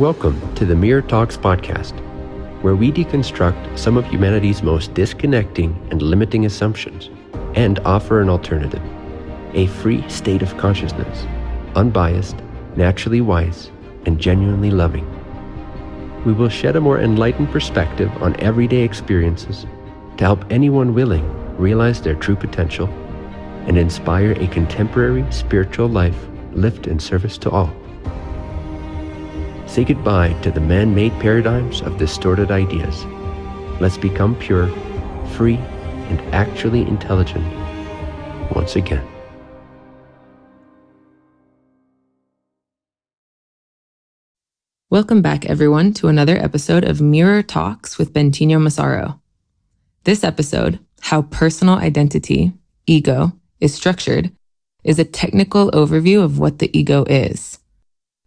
Welcome to the Mirror Talks podcast, where we deconstruct some of humanity's most disconnecting and limiting assumptions and offer an alternative a free state of consciousness, unbiased, naturally wise, and genuinely loving. We will shed a more enlightened perspective on everyday experiences to help anyone willing realize their true potential and inspire a contemporary spiritual life lived in service to all. Say goodbye to the man made paradigms of distorted ideas. Let's become pure, free, and actually intelligent once again. Welcome back, everyone, to another episode of Mirror Talks with Bentinho Massaro. This episode, How Personal Identity, Ego, is Structured, is a technical overview of what the ego is.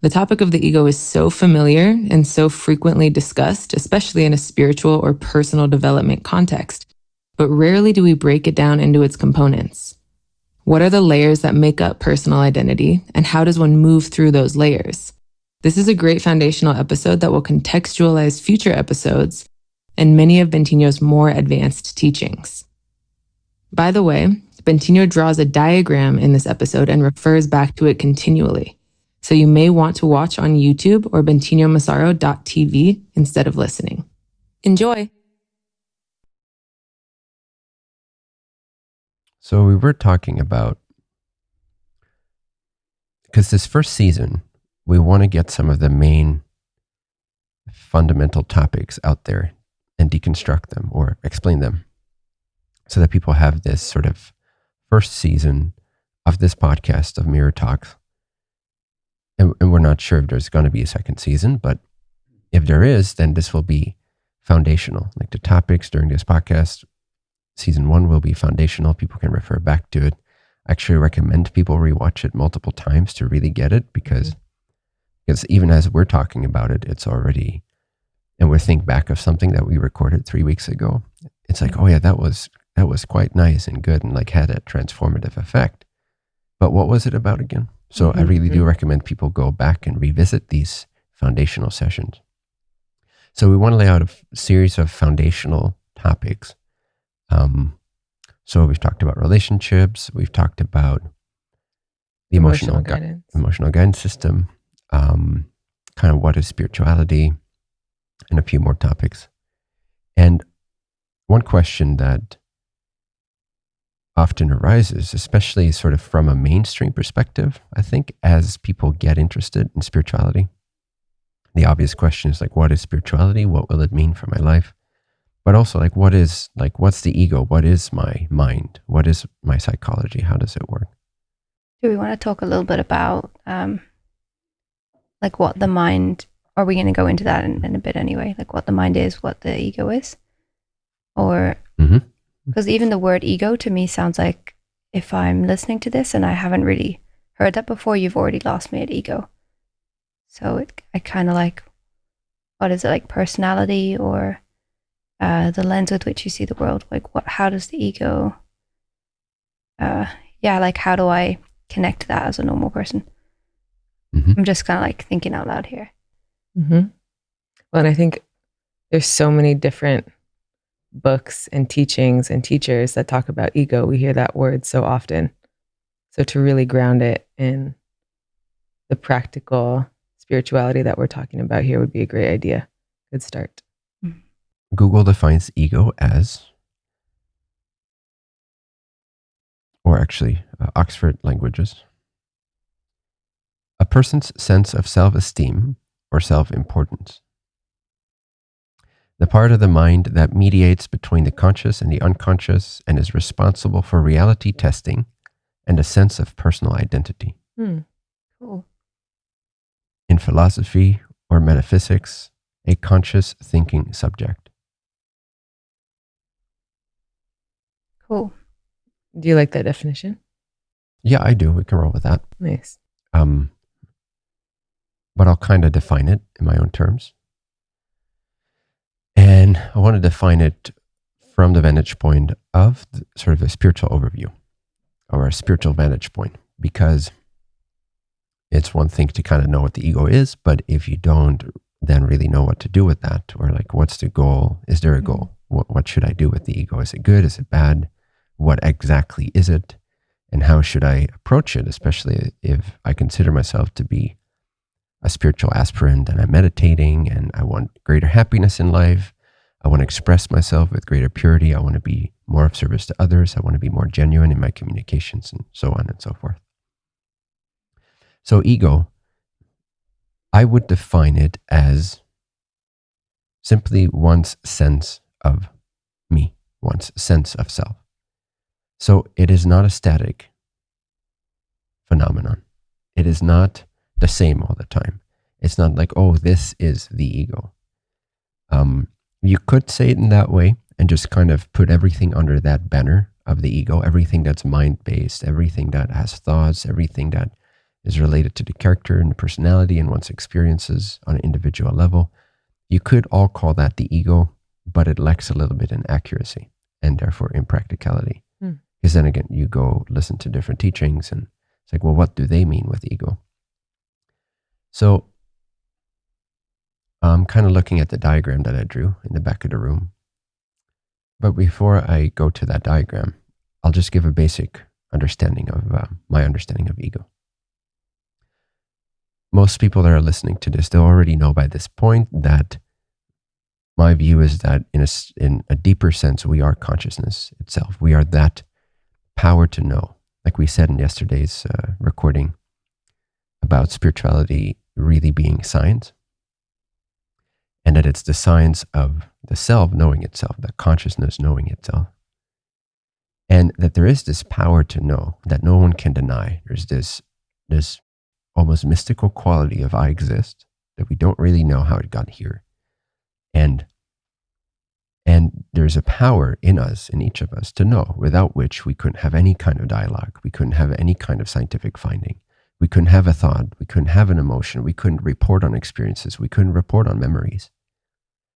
The topic of the ego is so familiar and so frequently discussed, especially in a spiritual or personal development context, but rarely do we break it down into its components. What are the layers that make up personal identity, and how does one move through those layers? This is a great foundational episode that will contextualize future episodes and many of Bentinho's more advanced teachings. By the way, Bentinho draws a diagram in this episode and refers back to it continually so you may want to watch on YouTube or bentinhomassaro.tv instead of listening. Enjoy! So we were talking about because this first season, we want to get some of the main fundamental topics out there and deconstruct them or explain them so that people have this sort of first season of this podcast of Mirror Talks and, and we're not sure if there's going to be a second season, but if there is, then this will be foundational. Like the topics during this podcast, season one will be foundational. People can refer back to it. I actually recommend people rewatch it multiple times to really get it because mm-hmm. because even as we're talking about it, it's already and we think back of something that we recorded three weeks ago. It's like, oh yeah, that was that was quite nice and good and like had a transformative effect. But what was it about again? So mm-hmm. I really do recommend people go back and revisit these foundational sessions. So we want to lay out a series of foundational topics. Um, so we've talked about relationships. We've talked about the emotional, emotional guidance, gu- emotional guidance system, um, kind of what is spirituality, and a few more topics. And one question that often arises, especially sort of from a mainstream perspective, I think, as people get interested in spirituality. The obvious question is like, what is spirituality? What will it mean for my life? But also, like, what is, like, what's the ego? What is my mind? What is my psychology? How does it work? Do we want to talk a little bit about, um, like, what the mind, are we going to go into that in, in, a bit anyway? Like, what the mind is, what the ego is? Or. Because even the word ego to me sounds like if I'm listening to this and I haven't really heard that before, you've already lost me at ego. So it, I kind of like, what is it like personality or uh, the lens with which you see the world? Like, what? How does the ego? Uh, yeah, like how do I connect to that as a normal person? Mm-hmm. I'm just kind of like thinking out loud here. Mm-hmm. Well, and I think there's so many different books and teachings and teachers that talk about ego. We hear that word so often. So to really ground it in the practical spirituality that we're talking about here would be a great idea. Good start. Google defines ego as, or actually, uh, Oxford Languages, a person's sense of self esteem or self importance the part of the mind that mediates between the conscious and the unconscious and is responsible for reality testing and a sense of personal identity. Hmm. Cool. In philosophy or metaphysics, a conscious thinking subject. Cool. Do you like that definition? Yeah, I do. We can roll with that. Nice. Um, but I'll kind of define it in my own terms. And I want to define it from the vantage point of the, sort of a spiritual overview or a spiritual vantage point because it's one thing to kind of know what the ego is, but if you don't then really know what to do with that, or like, what's the goal? Is there a mm-hmm. goal? What, what should I do with the ego? Is it good? Is it bad? What exactly is it? And how should I approach it, especially if I consider myself to be a spiritual aspirant and I'm meditating and I want greater happiness in life. I want to express myself with greater purity. I want to be more of service to others. I want to be more genuine in my communications and so on and so forth. So, ego, I would define it as simply one's sense of me, one's sense of self. So, it is not a static phenomenon. It is not the same all the time. It's not like, oh, this is the ego. Um, you could say it in that way and just kind of put everything under that banner of the ego, everything that's mind based, everything that has thoughts, everything that is related to the character and the personality and one's experiences on an individual level. You could all call that the ego, but it lacks a little bit in accuracy and therefore in practicality. Because hmm. then again, you go listen to different teachings and it's like, well, what do they mean with ego? So I'm kind of looking at the diagram that I drew in the back of the room. But before I go to that diagram, I'll just give a basic understanding of uh, my understanding of ego. Most people that are listening to this, they already know by this point that my view is that in a, in a deeper sense, we are consciousness itself. We are that power to know. Like we said in yesterday's uh, recording about spirituality really being science and that it's the science of the self knowing itself, the consciousness knowing itself. And that there is this power to know that no one can deny. There's this, this almost mystical quality of I exist that we don't really know how it got here. And and there's a power in us, in each of us, to know, without which we couldn't have any kind of dialogue. We couldn't have any kind of scientific finding. We couldn't have a thought. We couldn't have an emotion. We couldn't report on experiences. We couldn't report on memories.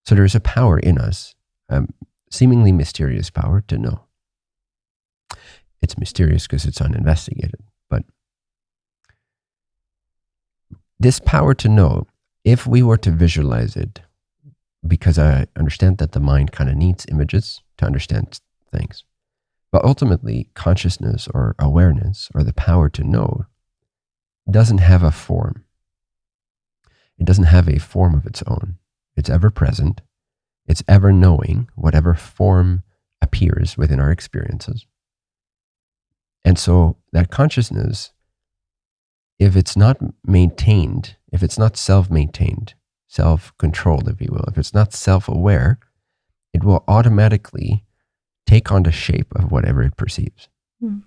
So there's a power in us, a seemingly mysterious power to know. It's mysterious because it's uninvestigated. But this power to know, if we were to visualize it, because I understand that the mind kind of needs images to understand things. But ultimately, consciousness or awareness or the power to know doesn't have a form. It doesn't have a form of its own. It's ever present. It's ever knowing whatever form appears within our experiences. And so that consciousness, if it's not maintained, if it's not self maintained, self controlled, if you will, if it's not self aware, it will automatically take on the shape of whatever it perceives. Mm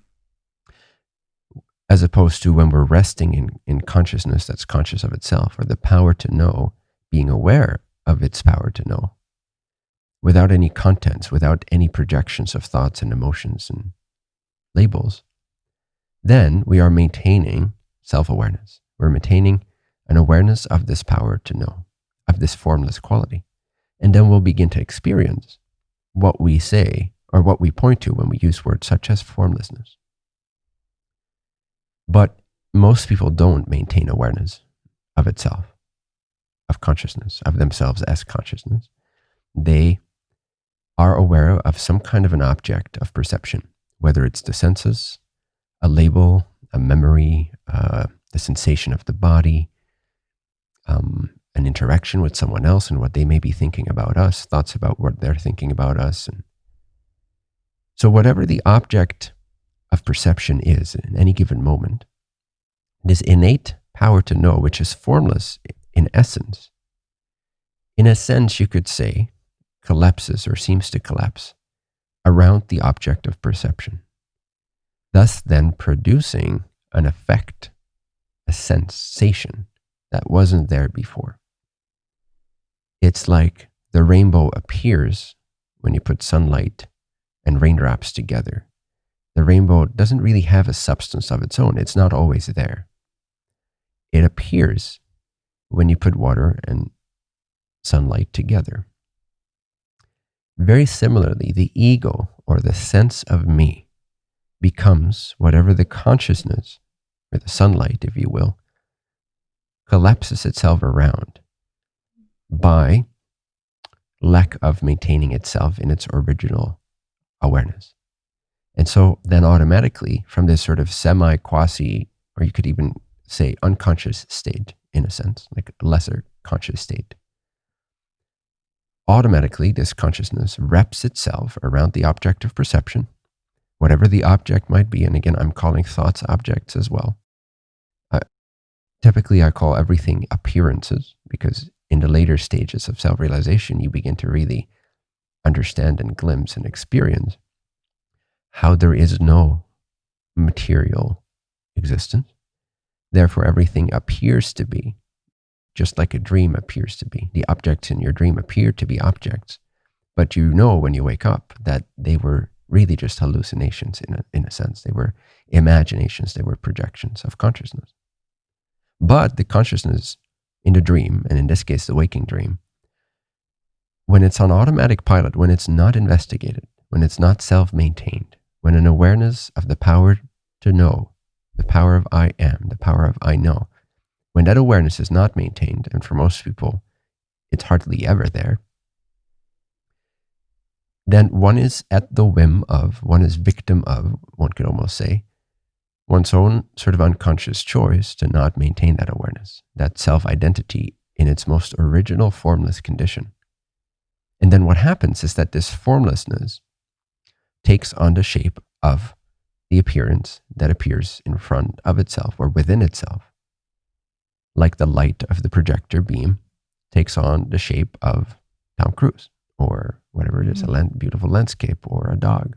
as opposed to when we're resting in, in consciousness that's conscious of itself or the power to know, being aware of its power to know without any contents, without any projections of thoughts and emotions and labels, then we are maintaining self awareness. We're maintaining an awareness of this power to know, of this formless quality. And then we'll begin to experience what we say or what we point to when we use words such as formlessness. But most people don't maintain awareness of itself, of consciousness, of themselves as consciousness. They are aware of some kind of an object of perception, whether it's the senses, a label, a memory, uh, the sensation of the body, um, an interaction with someone else and what they may be thinking about us, thoughts about what they're thinking about us. And so, whatever the object of perception is in any given moment, this innate power to know, which is formless in essence, in a sense, you could say, collapses or seems to collapse around the object of perception, thus then producing an effect, a sensation that wasn't there before. It's like the rainbow appears when you put sunlight and raindrops together the rainbow doesn't really have a substance of its own. It's not always there. It appears when you put water and sunlight together. Very similarly, the ego or the sense of me becomes whatever the consciousness or the sunlight, if you will, collapses itself around by lack of maintaining itself in its original awareness. And so then automatically from this sort of semi quasi, or you could even say unconscious state in a sense, like a lesser conscious state, automatically this consciousness wraps itself around the object of perception, whatever the object might be. And again, I'm calling thoughts objects as well. Uh, typically, I call everything appearances because in the later stages of self realization, you begin to really understand and glimpse and experience how there is no material existence. Therefore, everything appears to be just like a dream appears to be. The objects in your dream appear to be objects, but you know when you wake up that they were really just hallucinations in a, in a sense. They were imaginations, they were projections of consciousness. But the consciousness in the dream, and in this case, the waking dream, when it's on automatic pilot, when it's not investigated, when it's not self maintained, when an awareness of the power to know, the power of I am, the power of I know, when that awareness is not maintained, and for most people, it's hardly ever there, then one is at the whim of, one is victim of, one could almost say, one's own sort of unconscious choice to not maintain that awareness, that self identity in its most original formless condition. And then what happens is that this formlessness takes on the shape of the appearance that appears in front of itself or within itself, like the light of the projector beam takes on the shape of Tom Cruise or whatever it is, a mm-hmm. land, beautiful landscape or a dog.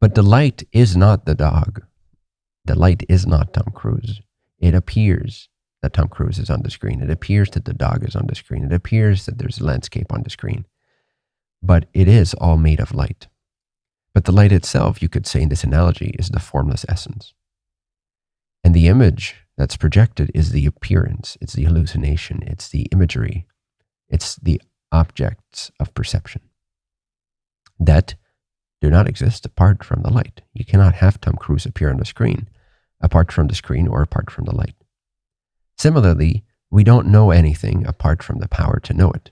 But the light is not the dog. The light is not Tom Cruise. It appears that Tom Cruise is on the screen. It appears that the dog is on the screen. It appears that there's a landscape on the screen. But it is all made of light. But the light itself, you could say in this analogy, is the formless essence. And the image that's projected is the appearance, it's the hallucination, it's the imagery, it's the objects of perception that do not exist apart from the light. You cannot have Tom Cruise appear on the screen apart from the screen or apart from the light. Similarly, we don't know anything apart from the power to know it.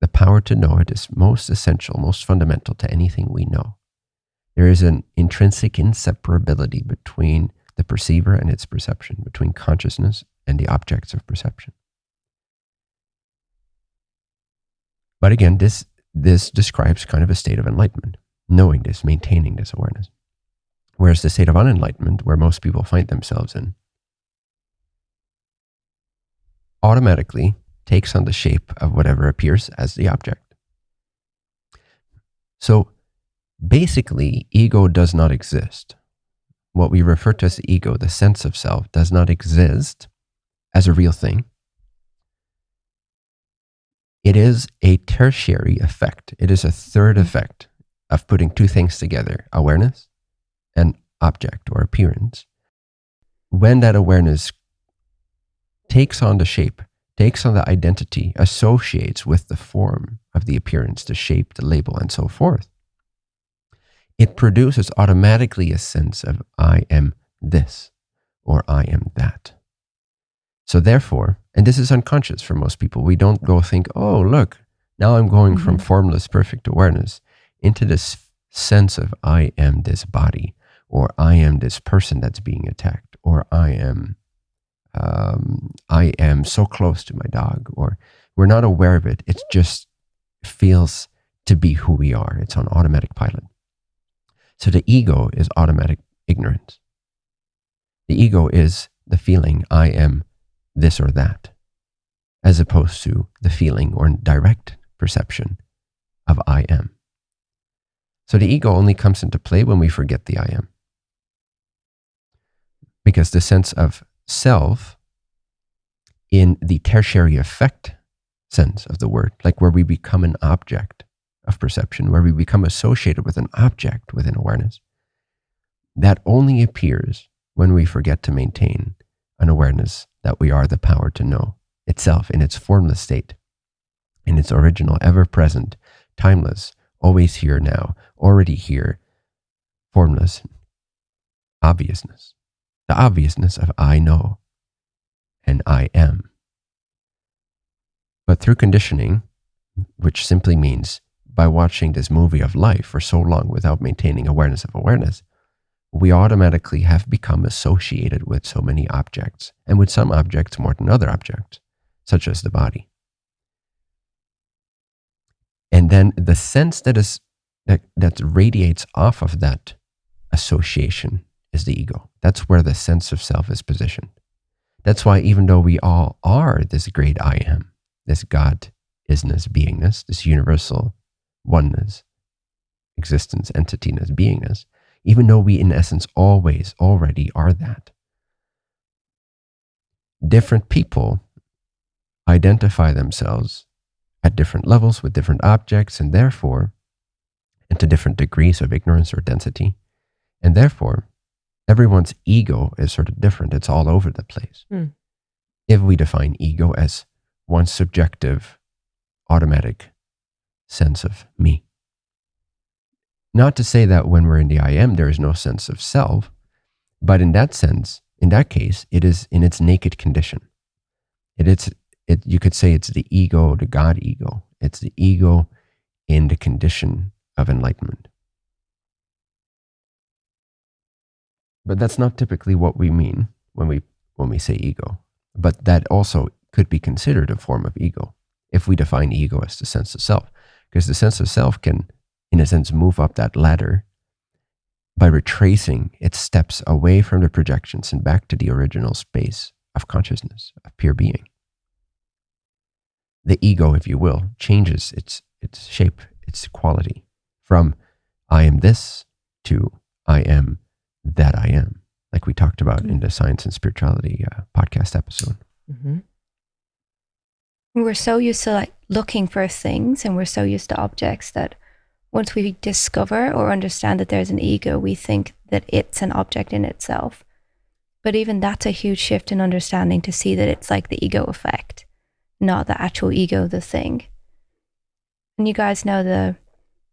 The power to know it is most essential, most fundamental to anything we know. There is an intrinsic inseparability between the perceiver and its perception, between consciousness and the objects of perception. But again, this, this describes kind of a state of enlightenment, knowing this, maintaining this awareness. Whereas the state of unenlightenment, where most people find themselves in, automatically takes on the shape of whatever appears as the object. So Basically, ego does not exist. What we refer to as ego, the sense of self, does not exist as a real thing. It is a tertiary effect. It is a third effect of putting two things together awareness and object or appearance. When that awareness takes on the shape, takes on the identity, associates with the form of the appearance, the shape, the label, and so forth, it produces automatically a sense of I am this or I am that. So therefore, and this is unconscious for most people, we don't go think, oh, look, now I'm going mm-hmm. from formless perfect awareness into this sense of I am this body or I am this person that's being attacked or I am um, I am so close to my dog or we're not aware of it. It just feels to be who we are. It's on automatic pilot. So the ego is automatic ignorance. The ego is the feeling I am this or that, as opposed to the feeling or direct perception of I am. So the ego only comes into play when we forget the I am. Because the sense of self in the tertiary effect sense of the word, like where we become an object, of perception, where we become associated with an object within awareness, that only appears when we forget to maintain an awareness that we are the power to know itself in its formless state, in its original, ever present, timeless, always here now, already here, formless obviousness, the obviousness of I know. and I am. But through conditioning, which simply means by watching this movie of life for so long without maintaining awareness of awareness, we automatically have become associated with so many objects, and with some objects more than other objects, such as the body. And then the sense that is that, that radiates off of that association is the ego. That's where the sense of self is positioned. That's why even though we all are this great I am, this God isness, beingness, this universal oneness, existence, entityness, beingness, even though we in essence always already are that. Different people identify themselves at different levels with different objects and therefore and to different degrees of ignorance or density. And therefore, everyone's ego is sort of different. It's all over the place. Mm. If we define ego as one subjective, automatic sense of me. Not to say that when we're in the I am, there is no sense of self, but in that sense, in that case, it is in its naked condition. It is, it, you could say it's the ego, the God ego. It's the ego in the condition of enlightenment. But that's not typically what we mean when we, when we say ego. But that also could be considered a form of ego if we define ego as the sense of self. Because the sense of self can, in a sense, move up that ladder by retracing its steps away from the projections and back to the original space of consciousness, of pure being. The ego, if you will, changes its, its shape, its quality from I am this to I am that I am, like we talked about mm-hmm. in the Science and Spirituality uh, podcast episode. Mm-hmm. We're so used to like looking for things and we're so used to objects that once we discover or understand that there's an ego, we think that it's an object in itself. But even that's a huge shift in understanding to see that it's like the ego effect, not the actual ego, the thing. And you guys know the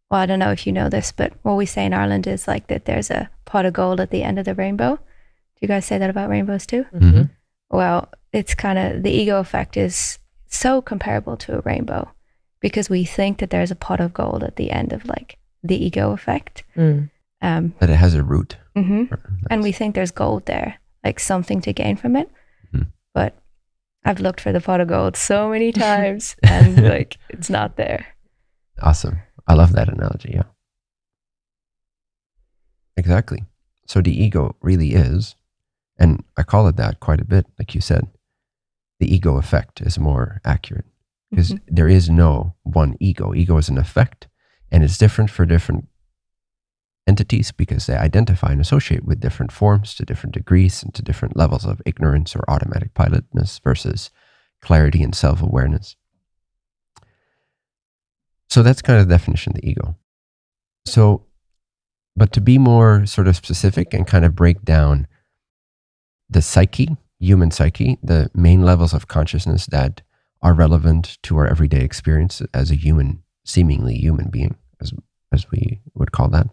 well, I don't know if you know this, but what we say in Ireland is like that there's a pot of gold at the end of the rainbow. Do you guys say that about rainbows too? Mm-hmm. Well, it's kind of the ego effect is so comparable to a rainbow because we think that there's a pot of gold at the end of like the ego effect. Mm. Um, that it has a root. Mm-hmm. And we think there's gold there, like something to gain from it. Mm-hmm. But I've looked for the pot of gold so many times and like it's not there. Awesome. I love that analogy. Yeah. Exactly. So the ego really is, and I call it that quite a bit, like you said. The ego effect is more accurate because mm-hmm. there is no one ego. Ego is an effect, and it's different for different entities because they identify and associate with different forms to different degrees and to different levels of ignorance or automatic pilotness versus clarity and self awareness. So that's kind of the definition of the ego. So, but to be more sort of specific and kind of break down the psyche, human psyche, the main levels of consciousness that are relevant to our everyday experience as a human, seemingly human being, as, as we would call that.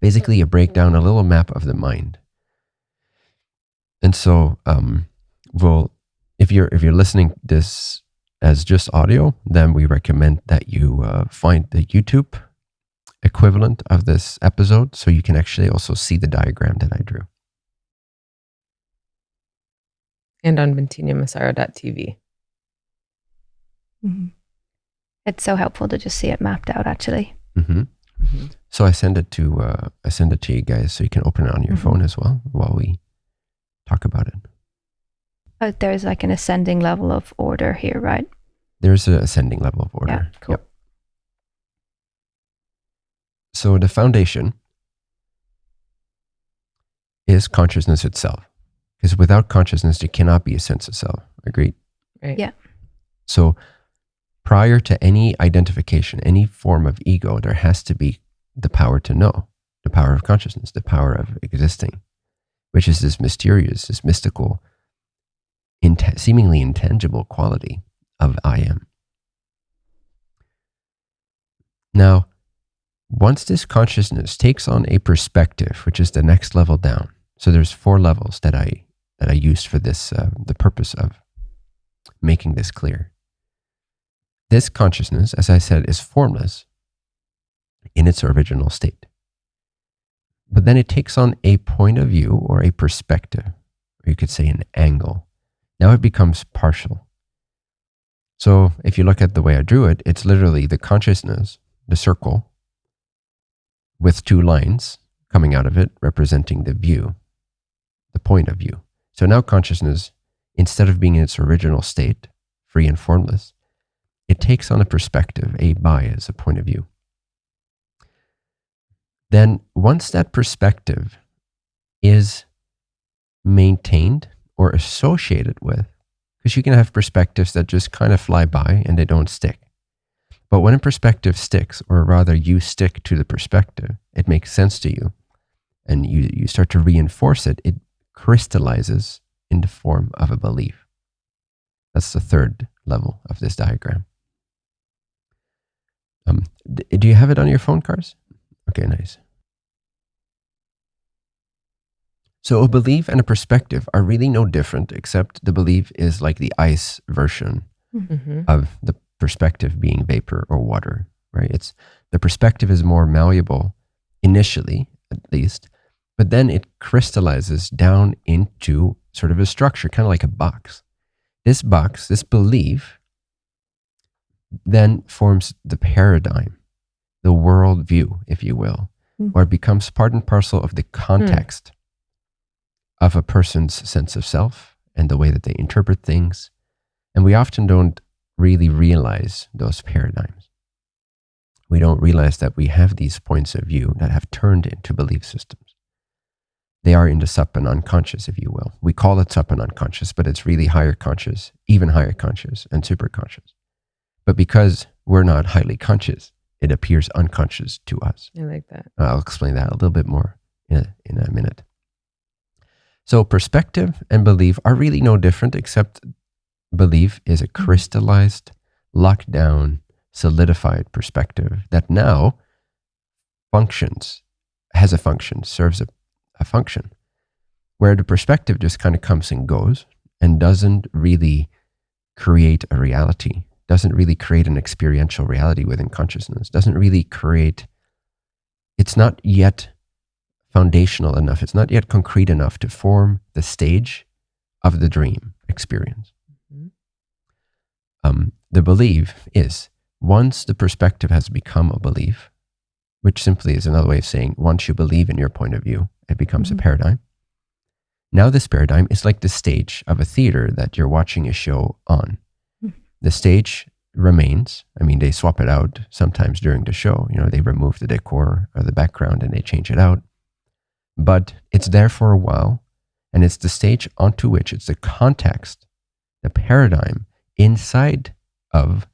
Basically, a breakdown, a little map of the mind. And so, um, well, if you're if you're listening this as just audio, then we recommend that you uh, find the YouTube equivalent of this episode so you can actually also see the diagram that I drew. And on bentinhomassaro.tv. Mm-hmm. It's so helpful to just see it mapped out, actually. Mm-hmm. Mm-hmm. So I send it to uh, I send it to you guys so you can open it on your mm-hmm. phone as well while we talk about it. But there's like an ascending level of order here, right? There's an ascending level of order. Yeah, cool. Yep. So the foundation is consciousness itself. Because without consciousness, there cannot be a sense of self. Agreed? Right. Yeah. So prior to any identification, any form of ego, there has to be the power to know, the power of consciousness, the power of existing, which is this mysterious, this mystical int- seemingly intangible quality of I am. Now, once this consciousness takes on a perspective, which is the next level down, so there's four levels that I that I used for this, uh, the purpose of making this clear. This consciousness, as I said, is formless in its original state. But then it takes on a point of view or a perspective, or you could say an angle. Now it becomes partial. So if you look at the way I drew it, it's literally the consciousness, the circle, with two lines coming out of it representing the view, the point of view. So now consciousness, instead of being in its original state, free and formless, it takes on a perspective, a bias, a point of view. Then once that perspective is maintained or associated with, because you can have perspectives that just kind of fly by and they don't stick. But when a perspective sticks, or rather you stick to the perspective, it makes sense to you, and you, you start to reinforce it, it crystallizes in the form of a belief. That's the third level of this diagram. Um, do you have it on your phone, Cars? Okay, nice. So a belief and a perspective are really no different, except the belief is like the ice version mm-hmm. of the perspective being vapor or water, right? It's the perspective is more malleable initially, at least, but then it crystallizes down into sort of a structure, kind of like a box. This box, this belief, then forms the paradigm, the worldview, if you will, mm. or it becomes part and parcel of the context mm. of a person's sense of self and the way that they interpret things. And we often don't really realize those paradigms. We don't realize that we have these points of view that have turned into belief systems. They are in the sub and unconscious, if you will. We call it sub and unconscious, but it's really higher conscious, even higher conscious, and super conscious. But because we're not highly conscious, it appears unconscious to us. I like that. Uh, I'll explain that a little bit more in a, in a minute. So, perspective and belief are really no different, except belief is a crystallized, locked down, solidified perspective that now functions, has a function, serves a, a function, where the perspective just kind of comes and goes and doesn't really create a reality doesn't really create an experiential reality within consciousness, doesn't really create, it's not yet foundational enough, it's not yet concrete enough to form the stage of the dream experience. Mm-hmm. Um, the belief is once the perspective has become a belief, which simply is another way of saying once you believe in your point of view, it becomes mm-hmm. a paradigm. Now, this paradigm is like the stage of a theater that you're watching a show on the stage remains. I mean, they swap it out sometimes during the show. You know, they remove the decor or the background and they change it out. But it's there for a while, and it's the stage onto which it's the context, the paradigm inside of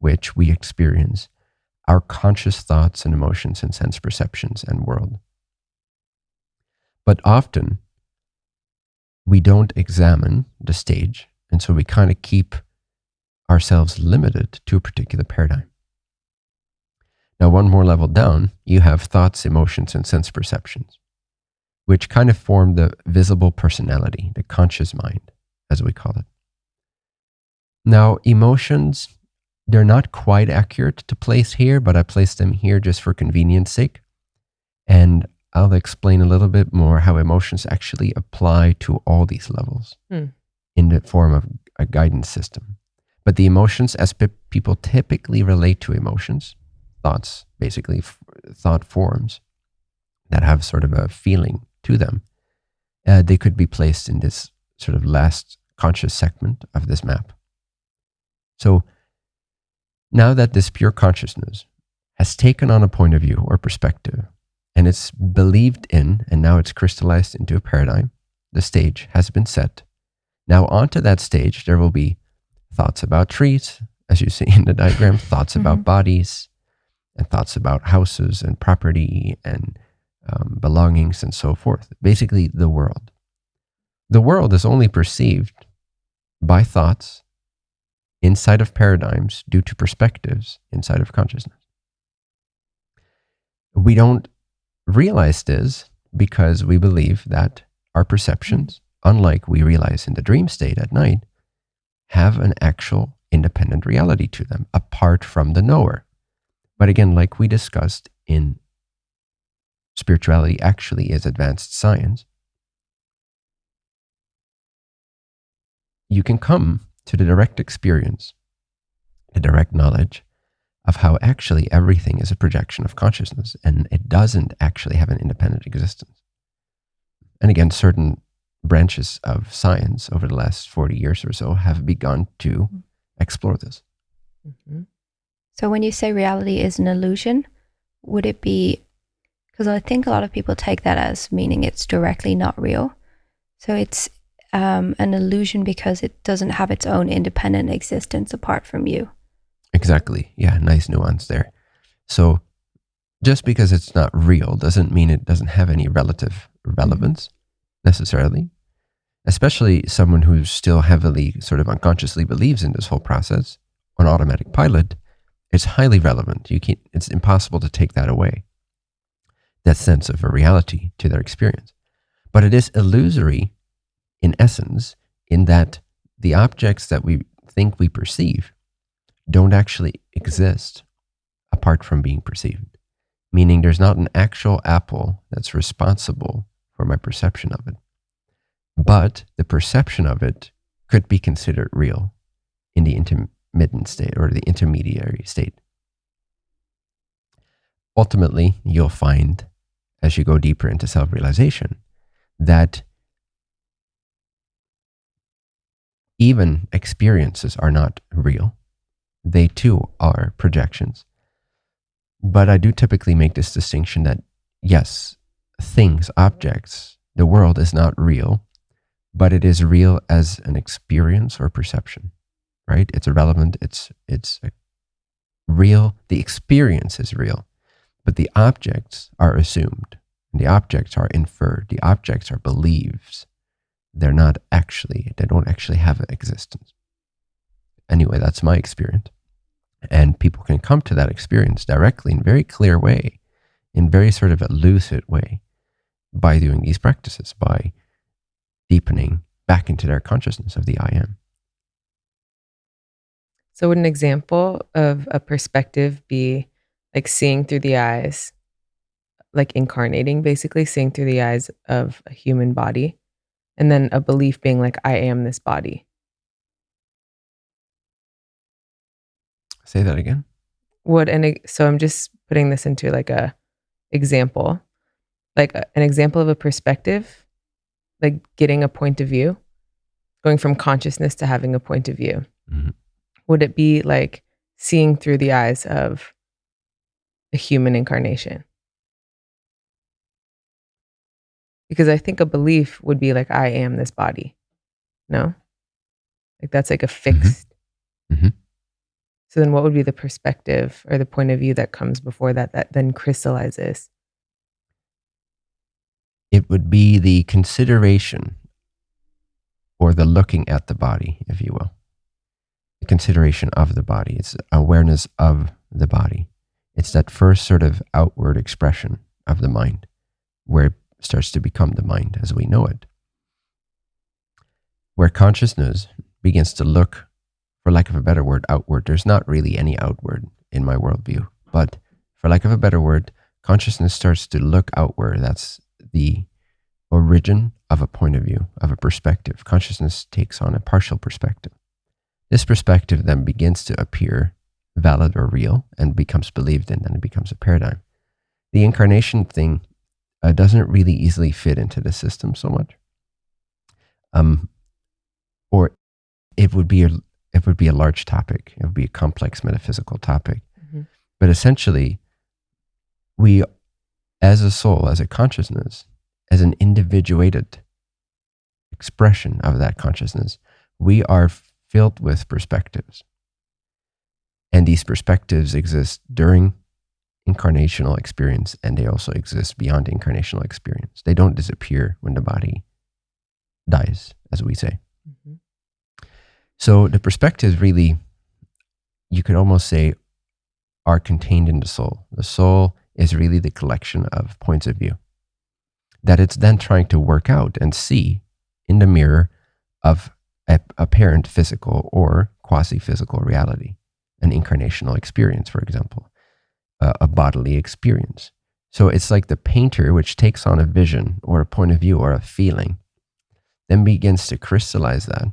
which we experience our conscious thoughts and emotions and sense perceptions and world. But often we don't examine the stage, and so we kind of keep ourselves limited to a particular paradigm. Now, one more level down, you have thoughts, emotions, and sense perceptions, which kind of form the visible personality, the conscious mind, as we call it. Now, emotions, they're not quite accurate to place here, but I place them here just for convenience sake. And I'll explain a little bit more how emotions actually apply to all these levels hmm. in the form of a guidance system. But the emotions, as pe- people typically relate to emotions, thoughts, basically f- thought forms that have sort of a feeling to them, uh, they could be placed in this sort of last conscious segment of this map. So now that this pure consciousness has taken on a point of view or perspective, and it's believed in, and now it's crystallized into a paradigm, the stage has been set. Now, onto that stage, there will be thoughts about trees, as you see in the diagram, thoughts mm-hmm. about bodies, and thoughts about houses and property and um, belongings and so forth. Basically, the world. The world is only perceived by thoughts inside of paradigms due to perspectives inside of consciousness. We don't realize this because we believe that our perceptions unlike we realize in the dream state at night, have an actual independent reality to them apart from the knower. But again, like we discussed in spirituality actually is advanced science, you can come to the direct experience, the direct knowledge of how actually everything is a projection of consciousness and it doesn't actually have an independent existence. And again, certain branches of science over the last 40 years or so have begun to explore this. Mm-hmm. So, when you say reality is an illusion, would it be because I think a lot of people take that as meaning it's directly not real. So, it's um, an illusion because it doesn't have its own independent existence apart from you. Exactly. Yeah, nice nuance there. So, just because it's not real doesn't mean it doesn't have any relative mm-hmm. relevance necessarily especially someone who still heavily sort of unconsciously believes in this whole process on automatic pilot, it's highly relevant. You can't, it's impossible to take that away, that sense of a reality to their experience. But it is illusory in essence, in that the objects that we think we perceive don't actually exist apart from being perceived. Meaning there's not an actual apple that's responsible for my perception of it but the perception of it could be considered real in the intermittent state or the intermediary state. Ultimately, you'll find as you go deeper into self realization that even experiences are not real. They too are projections. But I do typically make this distinction that yes, things, objects, the world is not real but it is real as an experience or perception, right? It's irrelevant. It's it's real. The experience is real, but the objects are assumed. The objects are inferred. The objects are beliefs. They're not actually. They don't actually have an existence. Anyway, that's my experience, and people can come to that experience directly in very clear way, in very sort of a lucid way, by doing these practices by deepening back into their consciousness of the I am. So, would an example of a perspective be like seeing through the eyes, like incarnating, basically seeing through the eyes of a human body, and then a belief being like, I am this body? Say that again. Would and so I'm just putting this into like a example, like a, an example of a perspective like getting a point of view, going from consciousness to having a point of view? Mm-hmm. Would it be like seeing through the eyes of a human incarnation? Because I think a belief would be like, I am this body. No? Like that's like a mm-hmm. fixed. Mm-hmm. So then what would be the perspective or the point of view that comes before that that then crystallizes? it would be the consideration or the looking at the body, if you will. The consideration of the body. It's awareness of the body. It's that first sort of outward expression of the mind where it starts to become the mind as we know it. Where consciousness begins to look, for lack of a better word, outward. There's not really any outward in my worldview, but for lack of a better word, consciousness starts to look outward. That's the origin of a point of view, of a perspective. Consciousness takes on a partial perspective. This perspective then begins to appear valid or real and becomes believed in, and it becomes a paradigm. The incarnation thing uh, doesn't really easily fit into the system so much. Um, or it would be a, it would be a large topic. It would be a complex metaphysical topic. Mm-hmm. But essentially, we, as a soul, as a consciousness, as an individuated expression of that consciousness, we are filled with perspectives. And these perspectives exist during incarnational experience and they also exist beyond incarnational experience. They don't disappear when the body dies, as we say. Mm-hmm. So the perspectives really, you could almost say, are contained in the soul. The soul is really the collection of points of view that it's then trying to work out and see in the mirror of a apparent physical or quasi physical reality, an incarnational experience, for example, a bodily experience. So it's like the painter, which takes on a vision or a point of view or a feeling, then begins to crystallize that.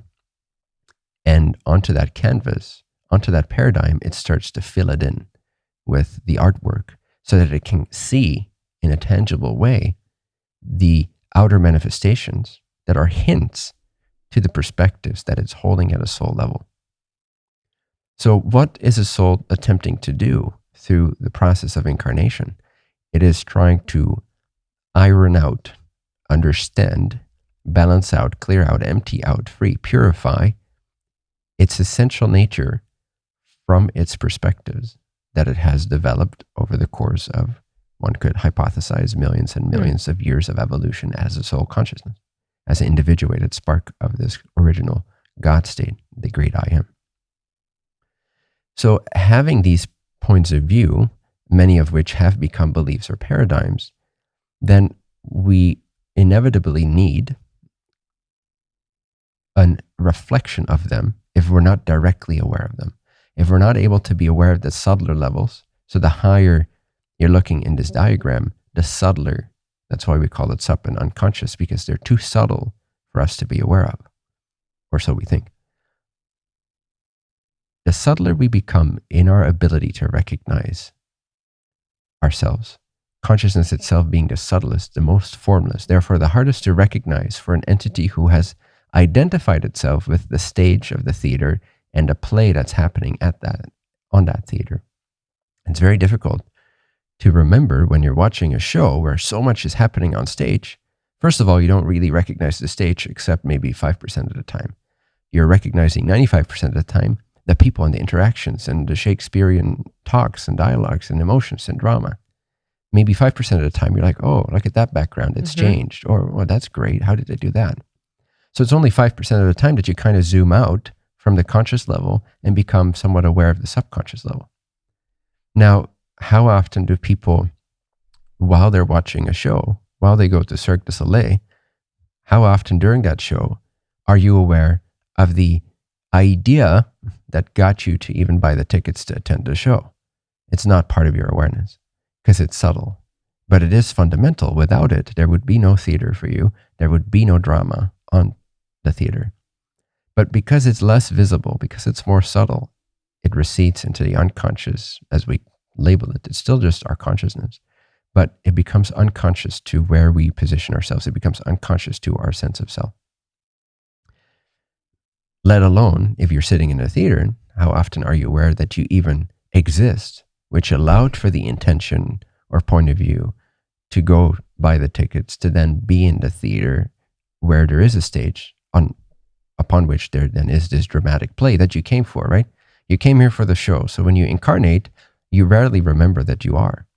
And onto that canvas, onto that paradigm, it starts to fill it in with the artwork so that it can see in a tangible way the outer manifestations that are hints to the perspectives that it's holding at a soul level. So, what is a soul attempting to do through the process of incarnation? It is trying to iron out, understand, balance out, clear out, empty out, free, purify its essential nature from its perspectives that it has developed over the course of, one could hypothesize, millions and hmm. millions of years of evolution as a soul consciousness, as an individuated spark of this original God state, the great I am. So, having these points of view, many of which have become beliefs or paradigms, then we inevitably need a reflection of them if we're not directly aware of them. If we're not able to be aware of the subtler levels, so the higher you're looking in this diagram, the subtler, that's why we call it sub and unconscious, because they're too subtle for us to be aware of, or so we think. The subtler we become in our ability to recognize ourselves, consciousness itself being the subtlest, the most formless, therefore the hardest to recognize for an entity who has identified itself with the stage of the theater and a play that's happening at that on that theater. It's very difficult to remember when you're watching a show where so much is happening on stage. First of all, you don't really recognize the stage except maybe 5% of the time. You're recognizing 95% of the time the people and the interactions and the Shakespearean talks and dialogues and emotions and drama. Maybe 5% of the time, you're like, oh, look at that background. It's mm-hmm. changed. Or, well, that's great. How did they do that? So it's only 5% of the time that you kind of zoom out from the conscious level and become somewhat aware of the subconscious level. Now, how often do people, while they're watching a show, while they go to Cirque du Soleil, how often during that show are you aware of the idea that got you to even buy the tickets to attend the show? It's not part of your awareness because it's subtle, but it is fundamental. Without it, there would be no theater for you. There would be no drama on the theater. But because it's less visible, because it's more subtle, it recedes into the unconscious as we label it. It's still just our consciousness, but it becomes unconscious to where we position ourselves. It becomes unconscious to our sense of self. Let alone if you're sitting in a theater, how often are you aware that you even exist, which allowed for the intention or point of view to go buy the tickets to then be in the theater where there is a stage on upon which there then is this dramatic play that you came for, right? You came here for the show. So when you incarnate, you rarely remember that you are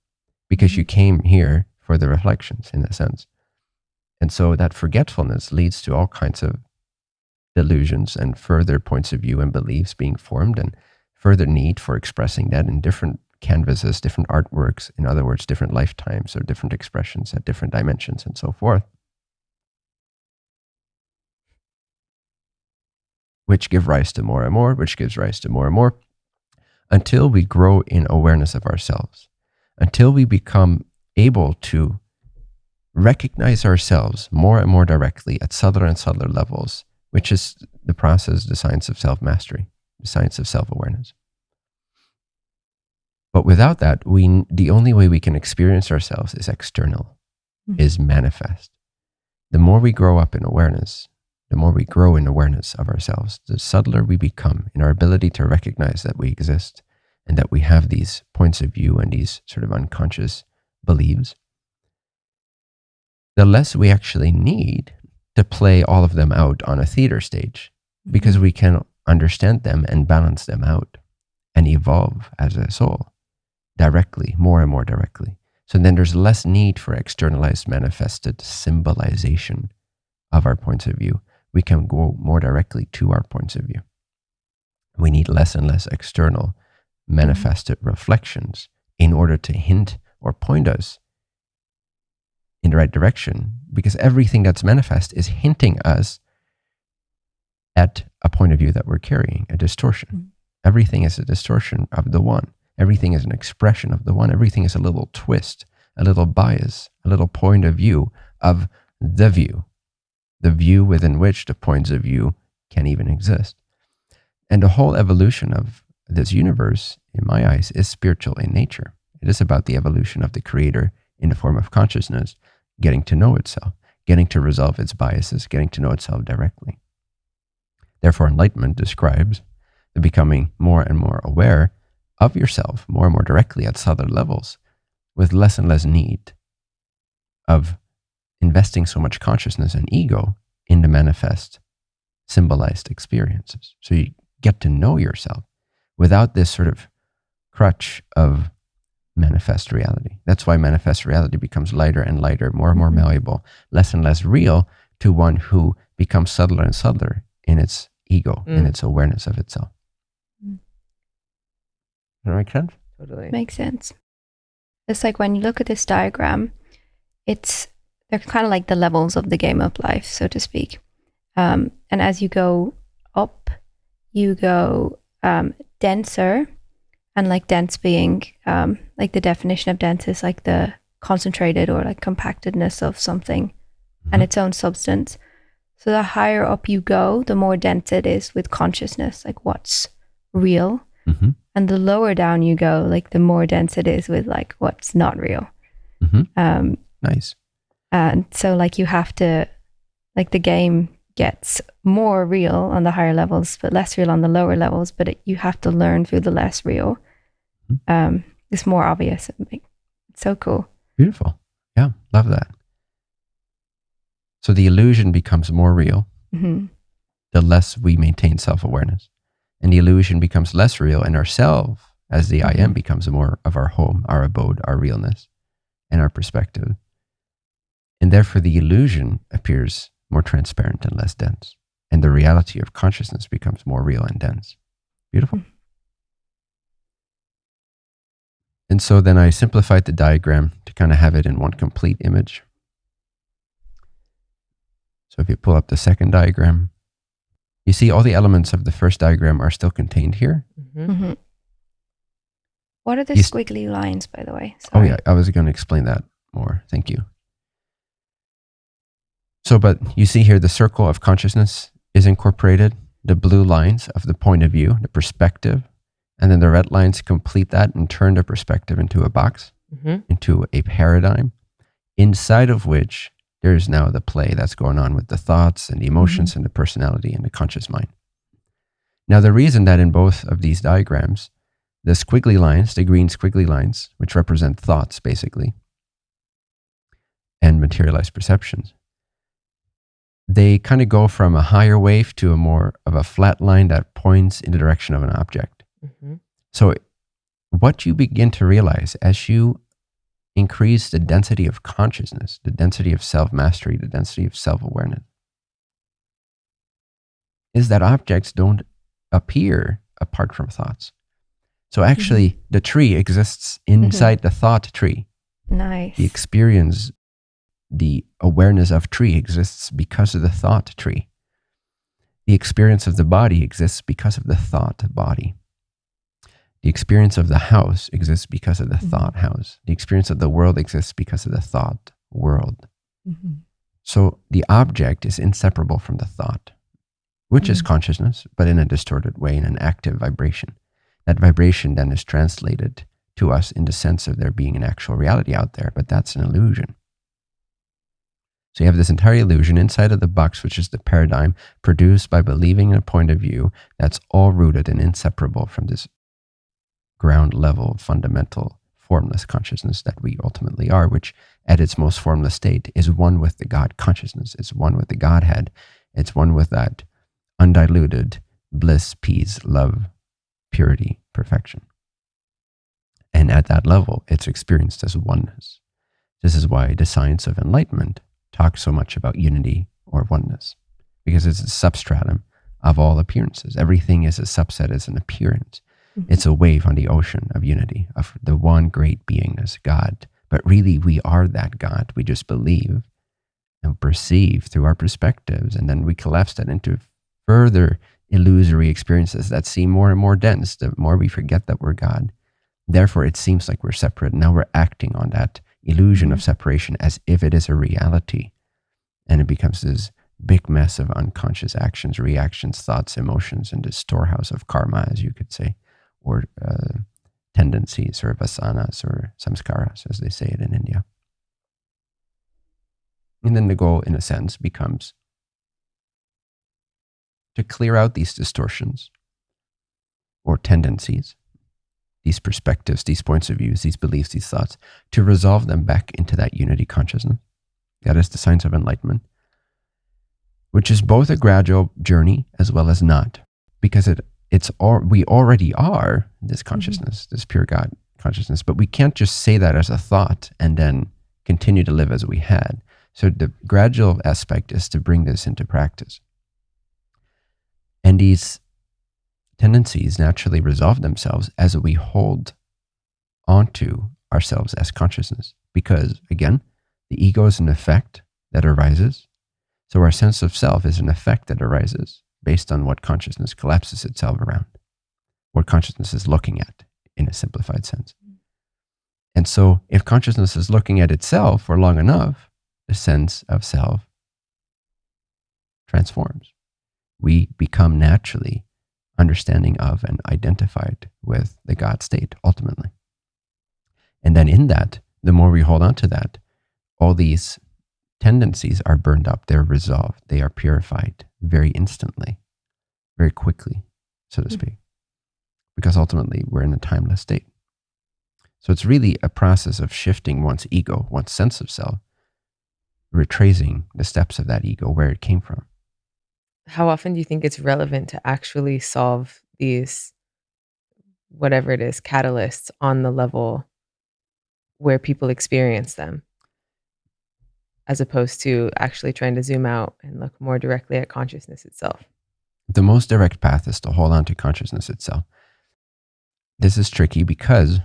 because mm-hmm. you came here for the reflections in a sense. And so that forgetfulness leads to all kinds of delusions and further points of view and beliefs being formed and further need for expressing that in different canvases, different artworks, in other words, different lifetimes or different expressions at different dimensions and so forth. Which give rise to more and more, which gives rise to more and more, until we grow in awareness of ourselves, until we become able to recognize ourselves more and more directly at subtler and subtler levels, which is the process, the science of self mastery, the science of self awareness. But without that, we, the only way we can experience ourselves is external, mm-hmm. is manifest. The more we grow up in awareness, the more we grow in awareness of ourselves, the subtler we become in our ability to recognize that we exist and that we have these points of view and these sort of unconscious beliefs, the less we actually need to play all of them out on a theater stage mm-hmm. because we can understand them and balance them out and evolve as a soul directly, more and more directly. So then there's less need for externalized manifested symbolization of our points of view we can go more directly to our points of view. We need less and less external manifested reflections in order to hint or point us in the right direction because everything that's manifest is hinting us at a point of view that we're carrying, a distortion. Mhm. Everything is a distortion of the one. Everything is an expression of the one. Everything is a little twist, a little bias, a little point of view of the view, the view within which the points of view can even exist. And the whole evolution of this universe, in my eyes, is spiritual in nature. It is about the evolution of the creator in the form of consciousness getting to know itself, getting to resolve its biases, getting to know itself directly. Therefore, enlightenment describes the becoming more and more aware of yourself more and more directly at subtler levels with less and less need of investing so much consciousness and ego in the manifest symbolized experiences. So you get to know yourself without this sort of crutch of manifest reality. That's why manifest reality becomes lighter and lighter, more and more Mhm. malleable, less and less real to one who becomes subtler and subtler in its ego, in Mm. its awareness of itself. Mm. Does that make sense? Totally. Makes sense. It's like when you look at this diagram, it's they're kind of like the levels of the game of life, so to speak. Um, and as you go up, you go um, denser, and like dense being um, like the definition of dense is like the concentrated or like compactedness of something and Mhm. its own substance. So the higher up you go, the more dense it is with consciousness, like what's real Mm-hmm. and the lower down you go, like the more dense it is with like what's not real. Mhm. Um, Nice. And so like you have to, like the game gets more real on the higher levels, but less real on the lower levels. But it, you have to learn through the less real. Mhm. Um, it's more obvious. It's so cool. Beautiful. Yeah, love that. So the illusion becomes more real hmm the less we maintain self awareness. And the illusion becomes less real, and ourself, as the I am, Mhm. becomes more of our home, our abode, our realness, and our perspective. And therefore, the illusion appears more transparent and less dense. And the reality of consciousness becomes more real and dense. Beautiful. Mhm. And so then I simplified the diagram to kind of have it in one complete image. So if you pull up the second diagram, you see all the elements of the first diagram are still contained here. Mhm. hmm What are the You squiggly lines, by the way? Oh yeah, I was going to explain that more. Thank you. So, but you see here the circle of consciousness is incorporated, the blue lines of the point of view, the perspective, and then the red lines complete that and turn the perspective into a box, Mhm. into a paradigm, inside of which there is now the play that's going on with the thoughts and the emotions and the personality and the conscious mind. Now, the reason that in both of these diagrams, the squiggly lines, the green squiggly lines, which represent thoughts basically, and materialized perceptions, they kind of go from a higher wave to a more of a flat line that points in the direction of an object. Mhm. So, what you begin to realize as you increase the density of consciousness, the density of self mastery, the density of self awareness, is that objects don't appear apart from thoughts. So, actually, the tree exists inside the thought tree. Nice. The experience, the awareness of tree exists because of the thought tree. The experience of the body exists because of the thought body. The experience of the house exists because of the Mhm. thought house. The experience of the world exists because of the thought world. Mhm. So the object is inseparable from the thought, which is Mhm. consciousness, but in a distorted way, in an active vibration. That vibration then is translated to us in the sense of there being an actual reality out there, but that's an illusion. So you have this entire illusion inside of the box, which is the paradigm produced by believing in a point of view that's all rooted and inseparable from this ground level, fundamental, formless consciousness that we ultimately are, which at its most formless state is one with the God consciousness. It's one with the Godhead. It's one with that undiluted bliss, peace, love, purity, perfection. And at that level, it's experienced as oneness. This is why the science of enlightenment talks so much about unity or oneness, because it's a substratum of all appearances. Everything is a subset, is an appearance. Mhm. It's a wave on the ocean of unity, of the one great beingness, God. But really, we are that God. We just believe and perceive through our perspectives, and then we collapse that into further illusory experiences that seem more and more dense the more we forget that we're God. Therefore, it seems like we're separate. Now we're acting on that illusion of separation as if it is a reality. And it becomes this big mess of unconscious actions, reactions, thoughts, emotions, and this storehouse of karma, as you could say, or uh, tendencies or vasanas or samskaras, as they say it in India. And then the goal, in a sense, becomes to clear out these distortions or tendencies, these perspectives, these points of views, these beliefs, these thoughts, to resolve them back into that unity consciousness. That is the science of enlightenment, which is both a gradual journey as well as not, because it it's all we already are this mm-hmm. consciousness, mm-hmm. this pure God consciousness, but we can't just say that as a thought and then continue to live as we had. So the gradual aspect is to bring this into practice. And these tendencies naturally resolve themselves as we hold onto ourselves as consciousness. Because again, the ego is an effect that arises. So our sense of self is an effect that arises based on what consciousness collapses itself around, what consciousness is looking at in a simplified sense. And so if consciousness is looking at itself for long enough, the sense of self transforms we become naturally understanding of and identified with the God state ultimately. And then in that, the more we hold on to that, all these tendencies are burned up, they're resolved, they are purified very instantly, very quickly, so to hmm. speak, because ultimately we're in a timeless state. So it's really a process of shifting one's ego, one's sense of self, retracing the steps of that ego, where it came from how often do you think it's relevant to actually solve these whatever it is catalysts on the level where people experience them? As opposed to actually trying to zoom out and look more directly at consciousness itself. The most direct path is to hold on to consciousness itself. This is tricky because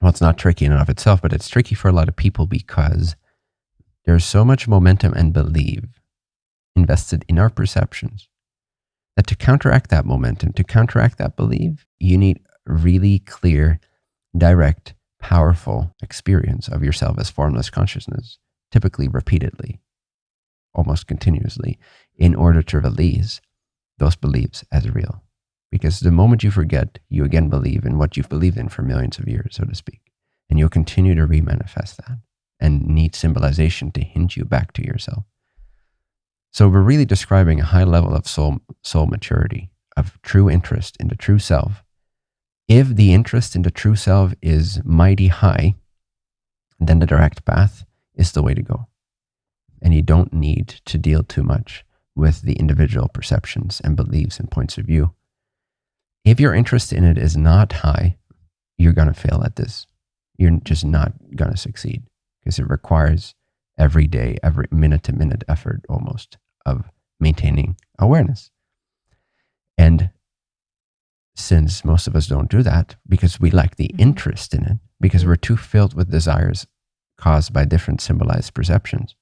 well it's not tricky in and of itself but it's tricky for a lot of people because there's so much momentum and belief invested in our perceptions. That to counteract that momentum, to counteract that belief, you need really clear, direct, powerful experience of yourself as formless consciousness, typically repeatedly, almost continuously, in order to release those beliefs as real. Because the moment you forget, you again believe in what you've believed in for millions of years, so to speak. And you'll continue to remanifest that and need symbolization to hint you back to yourself. So we're really describing a high level of soul, soul maturity, of true interest in the true self. If the interest in the true self is mighty high, then the direct path is the way to go. And you don't need to deal too much with the individual perceptions and beliefs and points of view. If your interest in it is not high, you're going to fail at this. You're just not going to succeed because it requires every day, every minute to minute effort almost of maintaining awareness. And since most of us don't do that because we lack the mm-hmm. interest in it, because we're too filled with desires caused by different symbolized perceptions,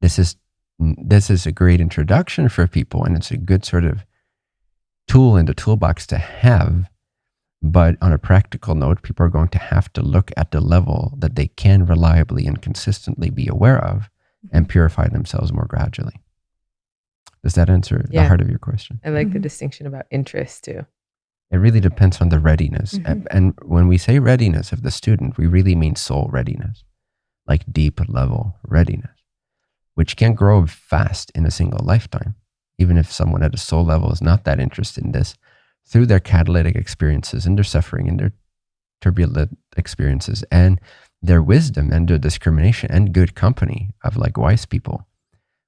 this is this is a great introduction for people, and it's a good sort of tool in the toolbox to have. But on a practical note, people are going to have to look at the level that they can reliably and consistently be aware of and purify themselves more gradually. Does that answer yeah. the heart of your question? I like mm-hmm. the distinction about interest too. It really depends on the readiness. Mm-hmm. And when we say readiness of the student, we really mean soul readiness, like deep level readiness, which can grow fast in a single lifetime. Even if someone at a soul level is not that interested in this, through their catalytic experiences and their suffering and their turbulent experiences and their wisdom and their discrimination and good company of like wise people,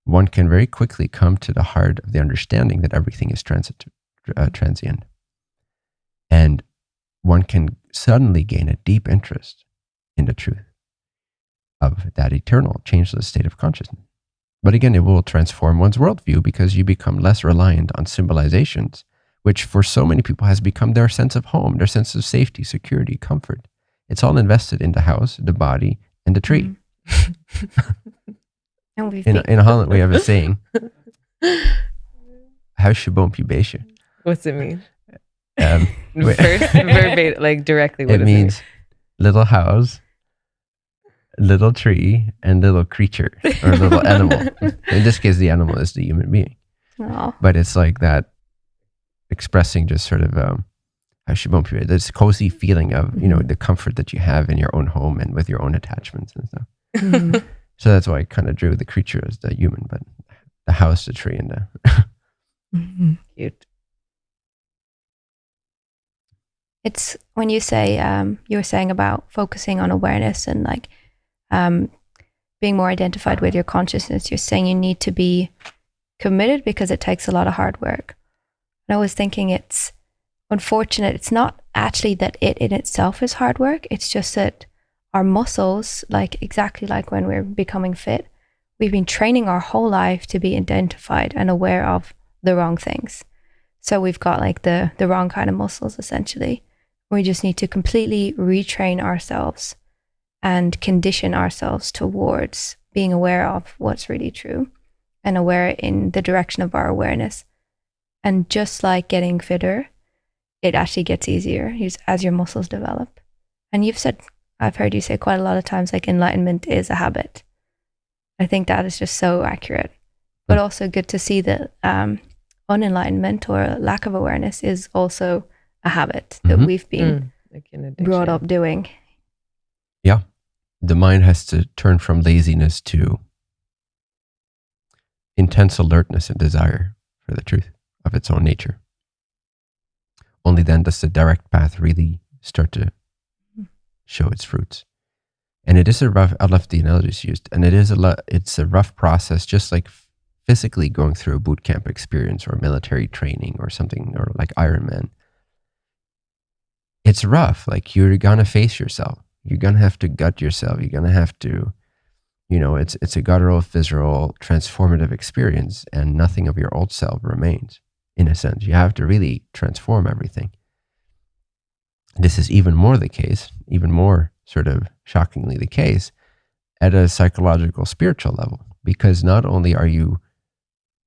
one can very quickly come to the heart of the understanding that everything is transit, uh, transient. And one can suddenly gain a deep interest in the truth of that eternal, changeless state of consciousness. But again, it will transform one's worldview because you become less reliant on symbolizations, which for so many people has become their sense of home, their sense of safety, security, comfort. It's all invested in the house, the body, and the tree. Mm. in, in Holland, we have a saying huisgeboompje What's it mean? Um, First, verbatim, like directly. What it means little house, little tree, and little creature or little animal. In this case, the animal is the human being. Oh, But it's like that expressing just sort of um, huisgeboompje, this cozy feeling of you know Mhm. the comfort that you have in your own home and with your own attachments and stuff. it Mhm. So that's why I kind of drew the creature as the human, but the house, the tree, and the Mhm. Cute. it's when you say um, you were saying about focusing on awareness and like um, being more identified with your consciousness you're saying you need to be committed because it takes a lot of hard work and i was thinking it's unfortunate. It's not actually that it in itself is hard work. It's just that our muscles like exactly like when we're becoming fit we've been training our whole life to be identified and aware of the wrong things. So we've got like the the wrong kind of muscles essentially. We just need to completely retrain ourselves and condition ourselves towards being aware of what's really true and aware in the direction of our awareness. And just like getting fitter, it actually gets easier as- as your muscles develop. And you've said, I've heard you say quite a lot of times, like enlightenment is a habit. I think that is just so accurate. But also good to see that um, unenlightenment or lack of awareness is also a habit that Mhm. we've been Mm, like brought up doing. Yeah. The mind has to turn from laziness to intense alertness and desire for the truth of its own nature. Only then does the direct path really start to hmm. show its fruits. And it is a rough, I love the analogies used, and it is a it's a rough process, just like physically going through a boot camp experience or military training or something, or like Ironman. It's rough. Like you're gonna face yourself. You're gonna have to gut yourself. You're gonna have to, you know, it's it's a guttural, visceral, transformative experience, and nothing of your old self remains. In a sense, you have to really transform everything. This is even more the case, even more sort of shockingly the case, at a psychological, spiritual level, because not only are you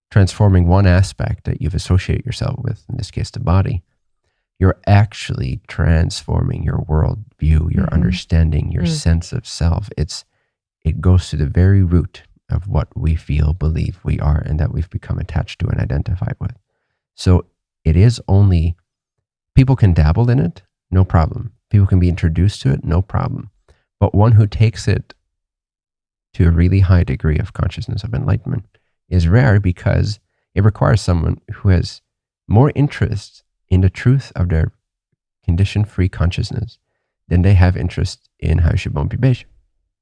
transforming one aspect that you've associated yourself with, in this case, the body, you're actually transforming your worldview, your Mhm. understanding, your Mm. sense of self. It's it goes to the very root of what we feel, believe we are, and that we've become attached to and identified with. So it is only people can dabble in it, no problem. People can be introduced to it, no problem. But one who takes it to a really high degree of consciousness of enlightenment is rare because it requires someone who has more interest in the truth of their condition free consciousness than they have interest in how she won't be beige,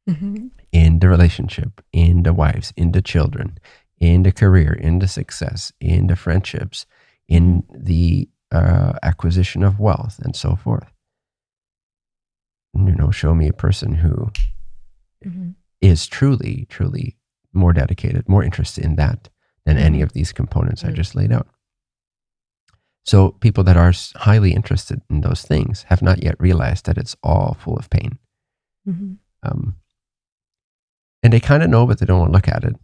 Mhm. in the relationship, in the wives, in the children, in the career, in the success, in the friendships, in the uh, acquisition of wealth, and so forth. You know, show me a person who Mhm. is truly, truly more dedicated, more interested in that than any of these components I Mm. just laid out. So, people that are highly interested in those things have not yet realized that it's all full of pain. Mhm. Um, and they kind of know, but they don't want to look at it,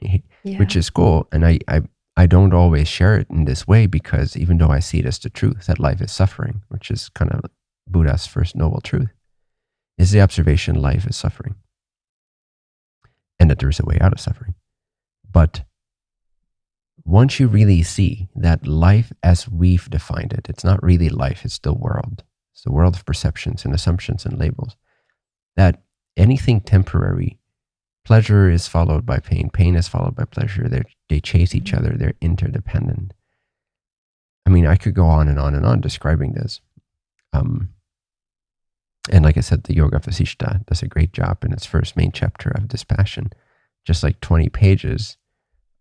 Yeah. which is cool. And I, I, I don't always share it in this way because even though I see it as the truth that life is suffering, which is kind of Buddha's first noble truth, is the observation life is suffering and that there is a way out of suffering. But once you really see that life as we've defined it, it's not really life, it's the world. It's the world of perceptions and assumptions and labels. That anything temporary, pleasure is followed by pain, pain is followed by pleasure. They're, they chase each other, they're interdependent. I mean, I could go on and on and on describing this. Um, and like I said, the Yoga Vasishta does a great job in its first main chapter of Dispassion. Just like 20 pages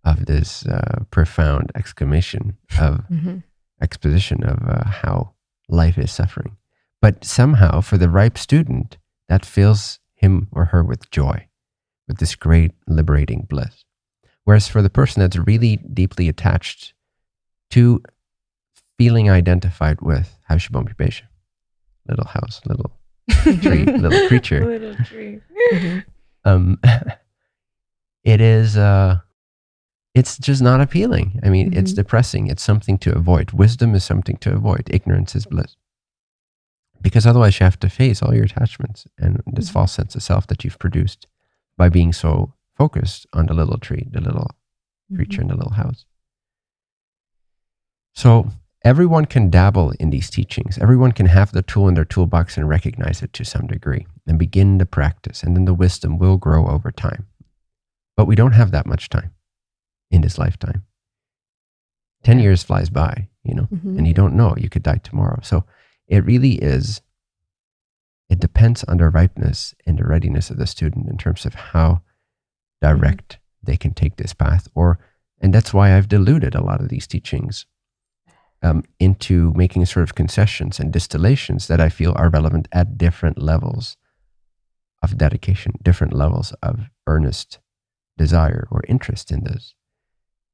of this uh, profound exclamation of Mhm. exposition of uh, how life is suffering. But somehow, for the ripe student, that fills him or her with joy, with this great liberating bliss. Whereas for the person that's really deeply attached to feeling identified with Haushabom Pesha, little house, little tree, little creature, Little tree. Mhm. um, it is uh, it's just not appealing. I mean, mm-hmm. it's depressing. It's something to avoid. Wisdom is something to avoid. Ignorance is bliss. Because otherwise, you have to face all your attachments and this mm-hmm. false sense of self that you've produced by being so focused on the little tree, the little mm-hmm. creature in the little house. So, everyone can dabble in these teachings. Everyone can have the tool in their toolbox and recognize it to some degree and begin the practice. And then the wisdom will grow over time. But we don't have that much time in this lifetime. 10 years flies by, you know, mm-hmm. and you don't know, you could die tomorrow. So it really is, it depends on the ripeness and the readiness of the student in terms of how direct they can take this path. Or, and that's why I've diluted a lot of these teachings um, into making sort of concessions and distillations that I feel are relevant at different levels of dedication, different levels of earnest desire or interest in this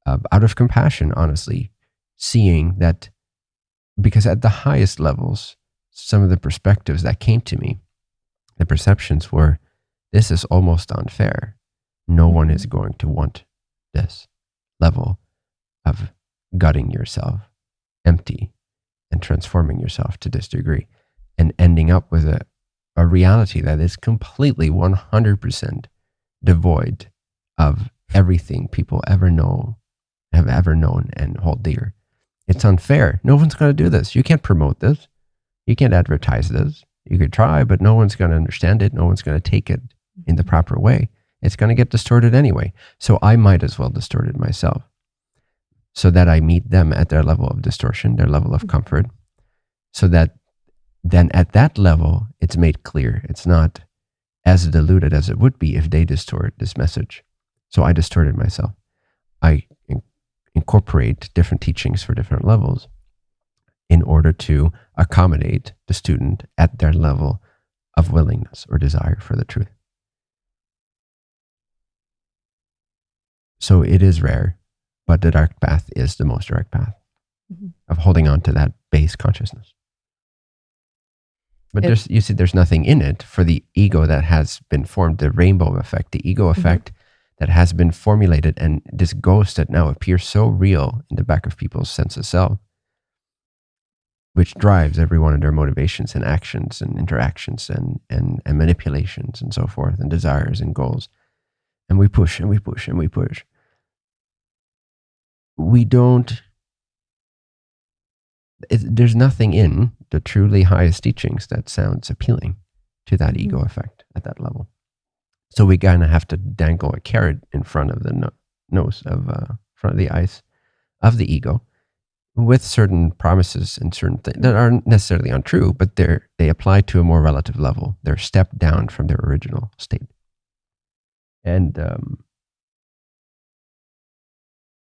uh, out of compassion, honestly, seeing that because at the highest levels, some of the perspectives that came to me, the perceptions were this is almost unfair. No one is mm-hmm. going to want this level of gutting yourself empty and transforming yourself to this degree and ending up with a, a reality that is completely 100% devoid of everything people ever know have ever known and hold dear. It's unfair. No one's going to do this. You can't promote this. You can't advertise this. You could try, but no one's going to understand it. No one's going to take it in the proper way. It's going to get distorted anyway. So I might as well distort it myself so that I meet them at their level of distortion, their level of mm-hmm. comfort, so that then at that level, it's made clear. It's not as diluted as it would be if they distort this message. So I distorted myself. I incorporate different teachings for different levels in order to accommodate the student at their level of willingness or desire for the truth. So it is rare, but the direct path is the most direct path mm-hmm. of holding on to that base consciousness. But it, there's, you see, there's nothing in it for the ego that has been formed, the rainbow effect, the ego mm-hmm. effect that has been formulated and this ghost that now appears so real in the back of people's sense of self which drives every one of their motivations and actions and interactions and, and, and manipulations and so forth and desires and goals and we push and we push and we push we don't it, there's nothing in the truly highest teachings that sounds appealing to that ego effect at that level so we kind of have to dangle a carrot in front of the no- nose of uh, front of the eyes of the ego with certain promises and certain things that aren't necessarily untrue, but they're they apply to a more relative level. They're stepped down from their original state. And um,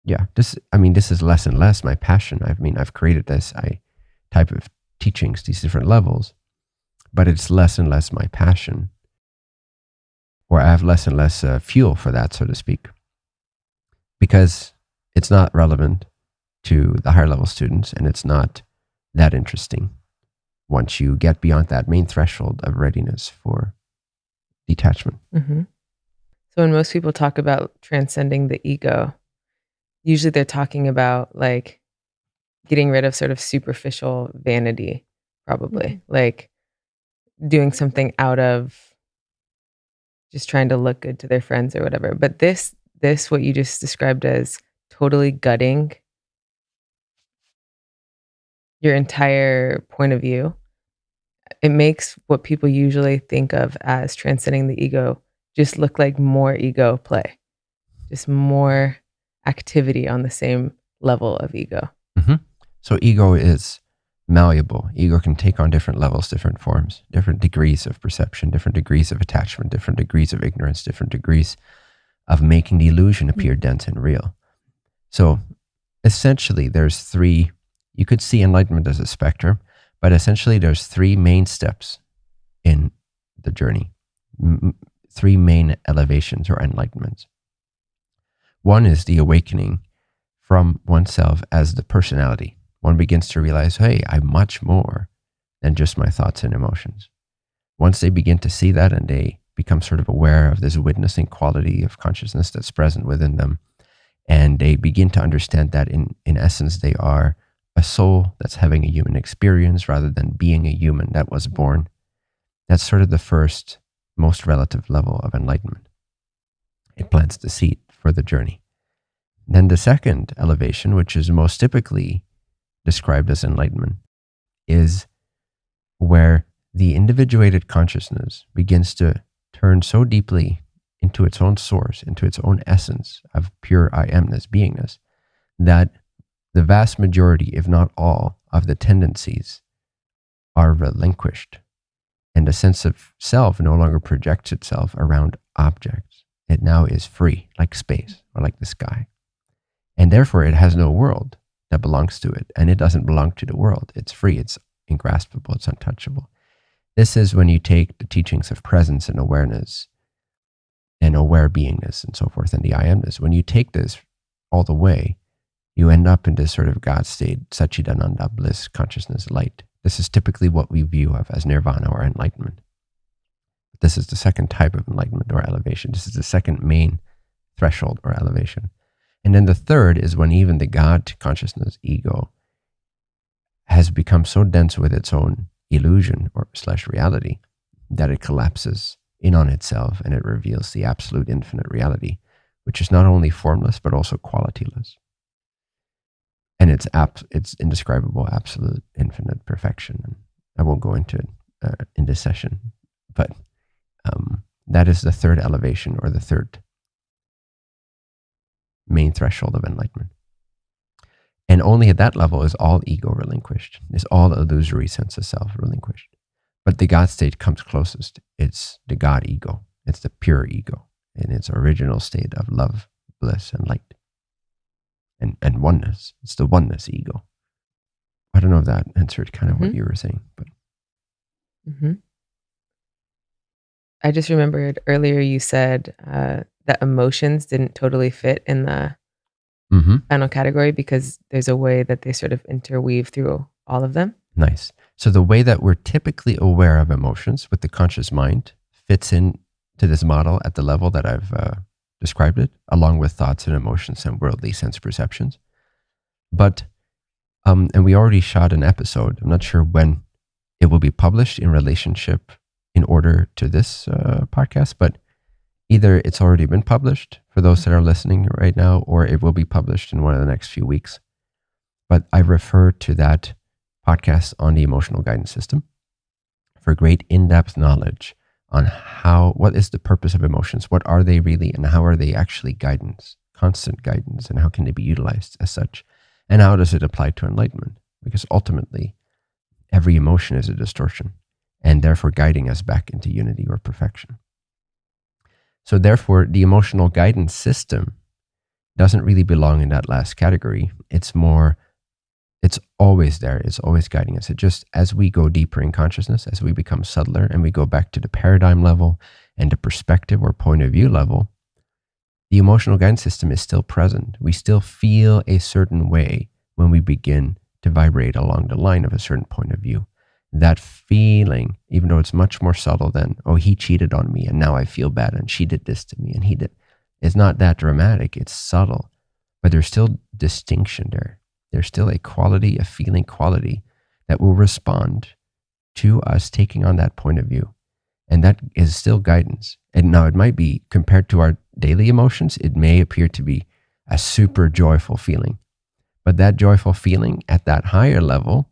yeah, this I mean this is less and less my passion. I mean I've created this I type of teachings, these different levels, but it's less and less my passion or I have less and less uh, fuel for that, so to speak, because it's not relevant to the higher level students and it's not that interesting once you get beyond that main threshold of readiness for detachment. Mm-hmm. So, when most people talk about transcending the ego, usually they're talking about like getting rid of sort of superficial vanity, probably mm-hmm. like doing something out of just trying to look good to their friends or whatever. But this, this, what you just described as totally gutting your entire point of view, it makes what people usually think of as transcending the ego just look like more ego play, just more activity on the same level of ego. Mm-hmm. So, ego is malleable. Ego can take on different levels, different forms, different degrees of perception, different degrees of attachment, different degrees of ignorance, different degrees of making the illusion appear mm-hmm. dense and real. So essentially, there's three, you could see enlightenment as a spectrum, but essentially, there's three main steps in the journey, M- three main elevations or enlightenments. One is the awakening from oneself as the personality one begins to realize, hey, I'm much more than just my thoughts and emotions. Once they begin to see that and they become sort of aware of this witnessing quality of consciousness that's present within them, And they begin to understand that in, in essence, they are a soul that's having a human experience rather than being a human that was born. That's sort of the first, most relative level of enlightenment. It plants the seed for the journey. Then the second elevation, which is most typically described as enlightenment, is where the individuated consciousness begins to turn so deeply into its own source, into its own essence of pure I amness, beingness, that the vast majority, if not all, of the tendencies are relinquished. And the sense of self no longer projects itself around objects. It now is free, like space or like the sky. And therefore, it has no world that belongs to it. And it doesn't belong to the world. It's free, it's ingraspable, it's untouchable. This is when you take the teachings of presence and awareness and aware beingness and so forth and the I amness. When you take this all the way, you end up in this sort of God state, Satchidananda, bliss, consciousness, light. This is typically what we view of as nirvana or enlightenment. This is the second type of enlightenment or elevation. This is the second main threshold or elevation. And then the third is when even the God consciousness, ego, has become so dense with its own illusion or slash reality that it collapses in on itself and it reveals the absolute infinite reality, which is not only formless but also qualityless. And it's it's indescribable, absolute, infinite perfection. I won't go into it uh, in this session, but um, that is the third elevation or the third main threshold of enlightenment. And only at that level is all ego relinquished, is all illusory sense of self relinquished. But the God state comes closest. It's the God ego, it's the pure ego in its original state of love, bliss, and light. And, and oneness. It's the oneness ego. I don't know if that answered kind of mm-hmm. what you were saying, but. Mm-hmm. I just remembered earlier you said uh, that emotions didn't totally fit in the mm-hmm. final category because there's a way that they sort of interweave through all of them. Nice. So the way that we're typically aware of emotions with the conscious mind fits in to this model at the level that I've uh, described it, along with thoughts and emotions and worldly sense perceptions. But, um, and we already shot an episode. I'm not sure when it will be published in relationship in order to this uh, podcast, but either it's already been published for those that are listening right now, or it will be published in one of the next few weeks. But I refer to that podcast on the emotional guidance system for great in-depth knowledge on how what is the purpose of emotions, what are they really, and how are they actually guidance, constant guidance, and how can they be utilized as such, and how does it apply to enlightenment? Because ultimately, every emotion is a distortion, and therefore guiding us back into unity or perfection. So therefore, the emotional guidance system doesn't really belong in that last category. It's more, it's always there. It's always guiding us. It just, as we go deeper in consciousness, as we become subtler and we go back to the paradigm level and the perspective or point of view level, the emotional guidance system is still present. We still feel a certain way when we begin to vibrate along the line of a certain point of view that feeling, even though it's much more subtle than, oh, he cheated on me and now I feel bad and she did this to me and he did, it's not that dramatic. It's subtle, but there's still distinction there. There's still a quality, a feeling quality that will respond to us taking on that point of view. And that is still guidance. And now it might be compared to our daily emotions, it may appear to be a super joyful feeling. But that joyful feeling at that higher level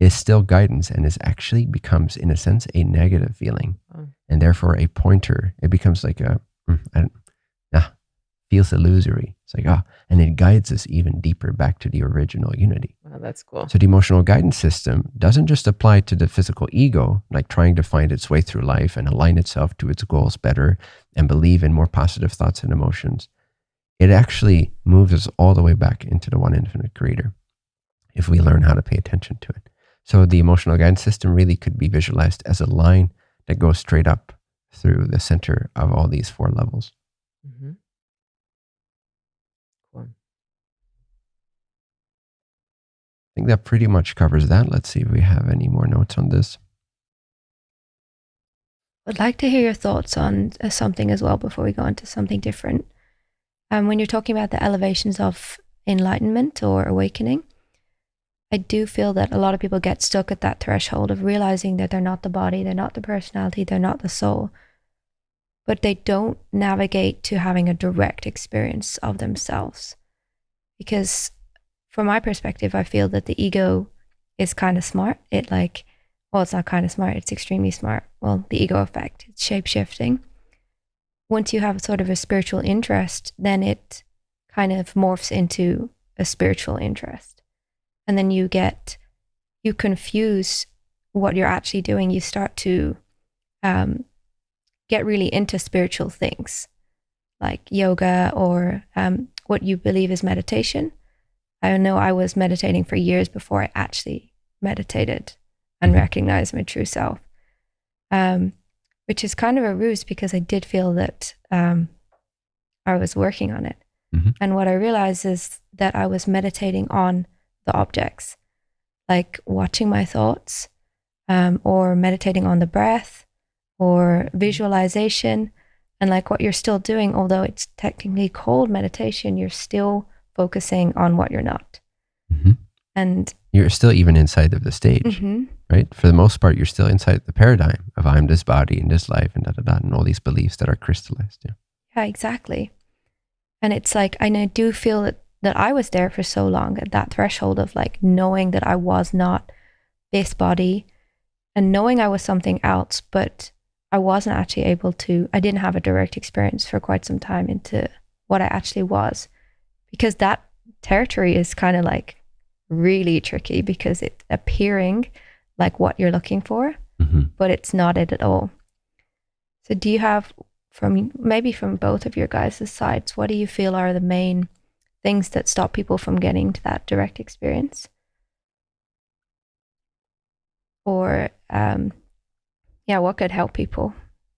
is still guidance and is actually becomes in a sense a negative feeling. Oh. and therefore a pointer it becomes like a mm, I don't, ah, feels illusory. It's like ah and it guides us even deeper back to the original unity. Wow that's cool. So the emotional guidance system doesn't just apply to the physical ego like trying to find its way through life and align itself to its goals better and believe in more positive thoughts and emotions. It actually moves us all the way back into the one infinite creator if we learn how to pay attention to it so the emotional guidance system really could be visualized as a line that goes straight up through the center of all these four levels. Mm-hmm. Cool. I think that pretty much covers that. Let's see if we have any more notes on this. I'd like to hear your thoughts on uh, something as well before we go into something different. um, when you're talking about the elevations of enlightenment or awakening, I do feel that a lot of people get stuck at that threshold of realizing that they're not the body, they're not the personality, they're not the soul, but they don't navigate to having a direct experience of themselves. Because from my perspective, I feel that the ego is kind of smart. It like, well, it's not kind of smart, it's extremely smart. Well, the ego effect, it's shape shifting. Once you have sort of a spiritual interest, then it kind of morphs into a spiritual interest. And then you get, you confuse what you're actually doing. You start to um, get really into spiritual things like yoga or um, what you believe is meditation. I know I was meditating for years before I actually meditated and mm-hmm. recognized my true self, um, which is kind of a ruse because I did feel that um, I was working on it. Mm-hmm. And what I realized is that I was meditating on the objects, like watching my thoughts um, or meditating on the breath or visualization. And like what you're still doing, although it's technically called meditation, you're still focusing on what you're not. Mm-hmm. And you're still even inside of the stage, mm-hmm. right? For the most part, you're still inside the paradigm of I'm this body and this life and da da da, and all these beliefs that are crystallized. Yeah, yeah exactly. And it's like, and I do feel that, that I was there for so long at that threshold of like knowing that I was not this body and knowing I was something else, but I wasn't actually able to, I didn't have a direct experience for quite some time into what I actually was. Because that territory is kind of like really tricky because it's appearing like what you're looking for, mm-hmm. but it's not it at all. So, do you have from maybe from both of your guys' sides, what do you feel are the main things that stop people from getting to that direct experience? Or um, yeah, what could help people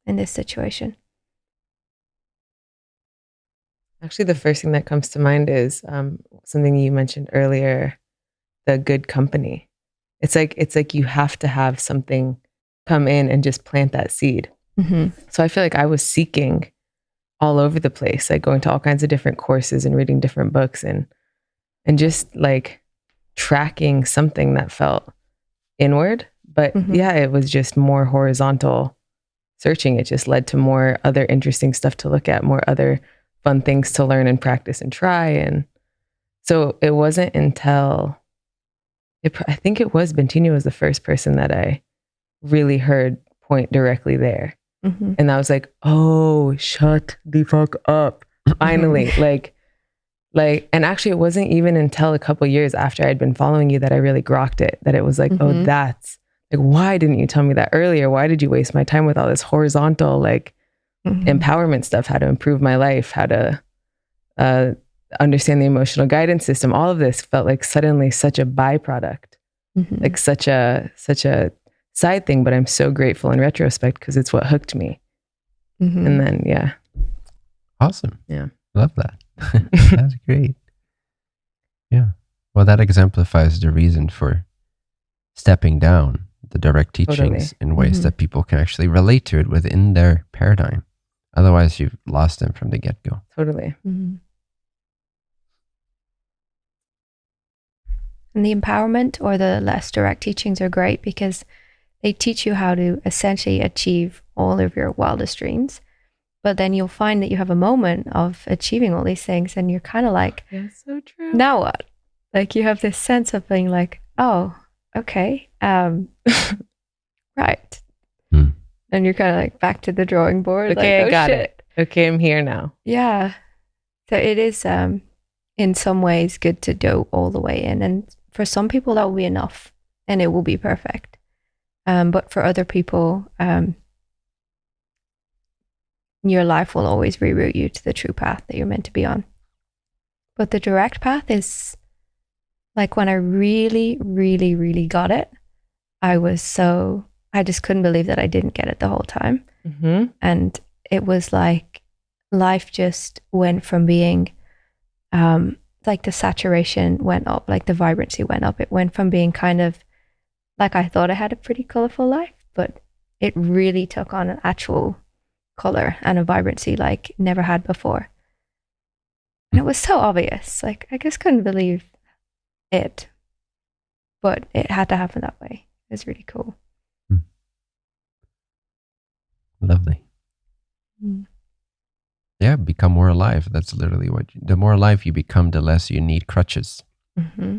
in this situation? Actually, the first thing that comes to mind is um, something you mentioned earlier the good company. It's like it's like you have to have something come in and just plant that seed. Mm-hmm. So I feel like I was seeking all over the place, like going to all kinds of different courses and reading different books and and just like tracking something that felt inward but mm-hmm. yeah, it was just more horizontal searching. It just led to more other interesting stuff to look at, more other fun things to learn and practice and try. And so it wasn't until it, I think it was Bentinho was the first person that I really heard point directly there. Mm-hmm. And I was like, oh, shut the fuck up. Finally. like, like, and actually, it wasn't even until a couple years after I'd been following you that I really grokked it. That it was like, oh, mm-hmm. oh, that's like why didn't you tell me that earlier why did you waste my time with all this horizontal like mm-hmm. empowerment stuff how to improve my life how to uh, understand the emotional guidance system all of this felt like suddenly such a byproduct mm-hmm. like such a such a side thing but i'm so grateful in retrospect because it's what hooked me mm-hmm. and then yeah awesome yeah love that that's great yeah well that exemplifies the reason for stepping down the direct teachings totally. in ways mm-hmm. that people can actually relate to it within their paradigm. Otherwise, you've lost them from the get go. Totally. Mm-hmm. And the empowerment or the less direct teachings are great because they teach you how to essentially achieve all of your wildest dreams. But then you'll find that you have a moment of achieving all these things and you're kind of like, yeah, so true. Now what? Like you have this sense of being like, oh, okay. Um, right. Hmm. And you're kind of like back to the drawing board. Okay, like, I oh, got shit. it. Okay, I'm here now. Yeah. So it is, um, in some ways, good to go all the way in. And for some people, that will be enough and it will be perfect. Um, but for other people, um, your life will always reroute you to the true path that you're meant to be on. But the direct path is like when I really, really, really got it, I was so, I just couldn't believe that I didn't get it the whole time. Mm-hmm. And it was like life just went from being, um, like the saturation went up, like the vibrancy went up. It went from being kind of like I thought I had a pretty colorful life, but it really took on an actual color and a vibrancy like never had before. And it was so obvious. Like, I just couldn't believe it. But it had to happen that way. It was really cool. Lovely. Mm. Yeah, become more alive. That's literally what you, the more alive you become, the less you need crutches. hmm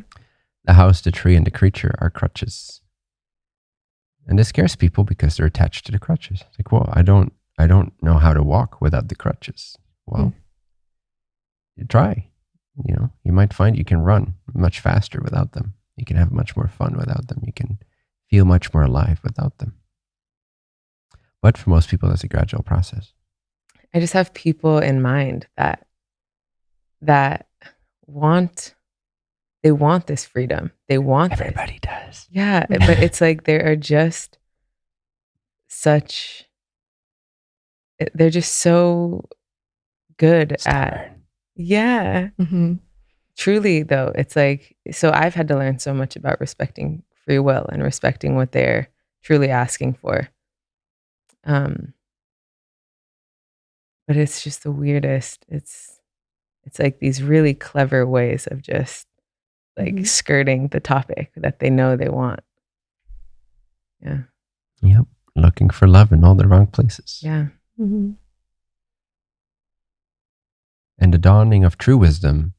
The house, the tree, and the creature are crutches. And this scares people because they're attached to the crutches. It's like, well, I don't I don't know how to walk without the crutches. Well, you try. You know, you might find you can run much faster without them. You can have much more fun without them. You can feel much more alive without them. But for most people, that's a gradual process. I just have people in mind that that want they want this freedom. They want it. Everybody does. Yeah, but it's like there are just such eh, they're just so good at Stubborn. yeah. hmm Truly though, it's like so I've had to learn so much about respecting free will and respecting what they're truly asking for. Um but it's just the weirdest. It's it's like these really clever ways of just like Mhm. skirting the topic that they know they want. Yeah. Yep. Looking for love in all the wrong places. Yeah. hmm And the dawning of true wisdom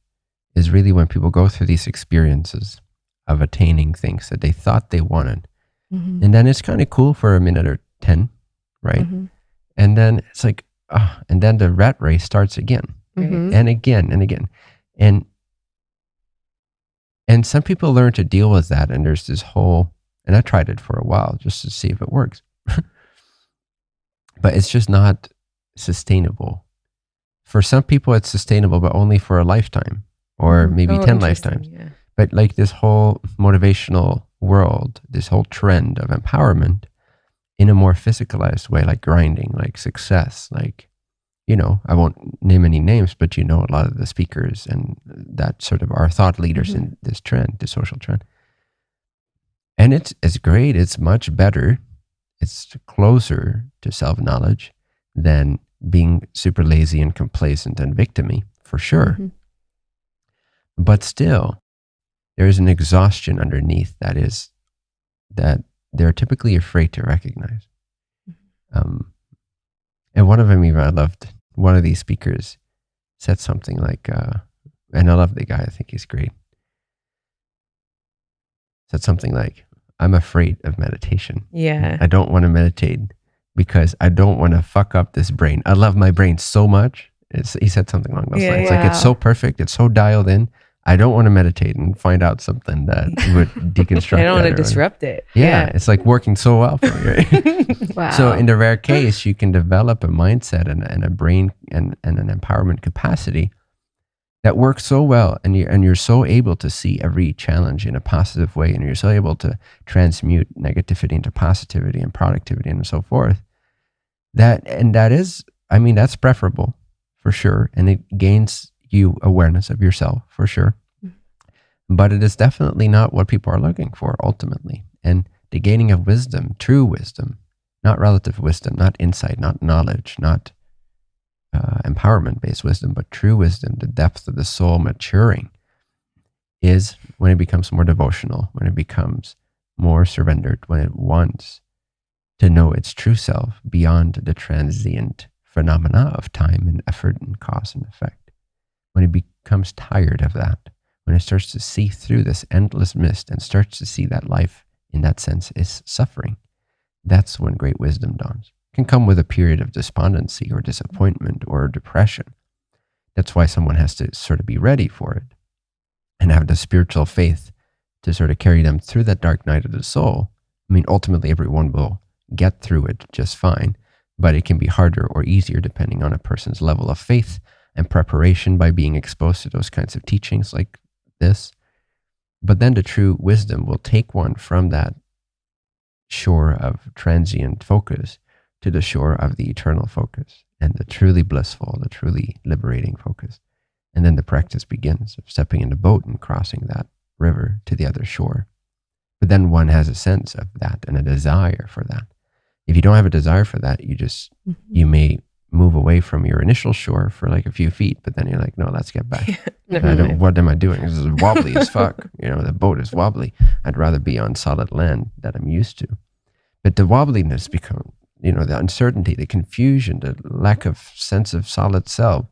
is really when people go through these experiences of attaining things that they thought they wanted. hmm And then it's kind of cool for a minute or 10, right? hmm And then it's like, ah, and then the rat race starts again hmm and again and again. And and some people learn to deal with that. And there's this whole, and I tried it for a while just to see if it works. but it's just not sustainable. For some people, it's sustainable, but only for a lifetime or Mhm. maybe Oh, 10 lifetimes. Yeah. But like this whole motivational world, this whole trend of empowerment in a more physicalized way, like grinding, like success, like, you know, I won't name any names, but you know, a lot of the speakers and that sort of are thought leaders in this trend, the social trend. And it's, it's great. It's much better. It's closer to self knowledge than being super lazy and complacent and victimy, for sure. Mhm. But still, there is an exhaustion underneath that is that they're typically afraid to recognize. Um, and one of them, even I loved, one of these speakers said something like, uh, and I love the guy, I think he's great. Said something like, I'm afraid of meditation. Yeah. I don't want to meditate because I don't want to fuck up this brain. I love my brain so much. It's, he said something along those Yeah, lines. Like it's so perfect. It's so dialed in. I don't want to meditate and find out something that would deconstruct. I don't want to disrupt it. Yeah, it's like working so well for you. Wow. So in the rare case, you can develop a mindset and, and a brain and, and an empowerment capacity that works so well and you and you're so able to see every challenge in a positive way and you're so able to transmute negativity into positivity and productivity and so forth. That and that is I mean that's preferable for sure and it gains you awareness of yourself for sure. But it is definitely not what people are looking for ultimately. And the gaining of wisdom, true wisdom, not relative wisdom, not insight, not knowledge, not uh, empowerment based wisdom, but true wisdom, the depth of the soul maturing, is when it becomes more devotional, when it becomes more surrendered, when it wants to know its true self beyond the transient phenomena of time and effort and cause and effect. When it becomes tired of that, when it starts to see through this endless mist and starts to see that life in that sense is suffering, that's when great wisdom dawns. It can come with a period of despondency or disappointment or depression. That's why someone has to sort of be ready for it and have the spiritual faith to sort of carry them through that dark night of the soul. I mean, ultimately, everyone will get through it just fine, but it can be harder or easier depending on a person's level of faith and preparation by being exposed to those kinds of teachings like this. But then the true wisdom will take one from that shore of transient focus to the shore of the eternal focus and the truly blissful, the truly liberating focus. And then the practice begins of stepping in the boat and crossing that river to the other shore. But then one has a sense of that and a desire for that. If you don't have a desire for that, you just Mhm. you may move away from your initial shore for like a few feet, but then you're like, no, let's get back. Never I don't, mind. what am I doing? This is wobbly as fuck. You know, the boat is wobbly. I'd rather be on solid land that I'm used to. But the wobbliness become, you know, the uncertainty, the confusion, the lack of sense of solid self,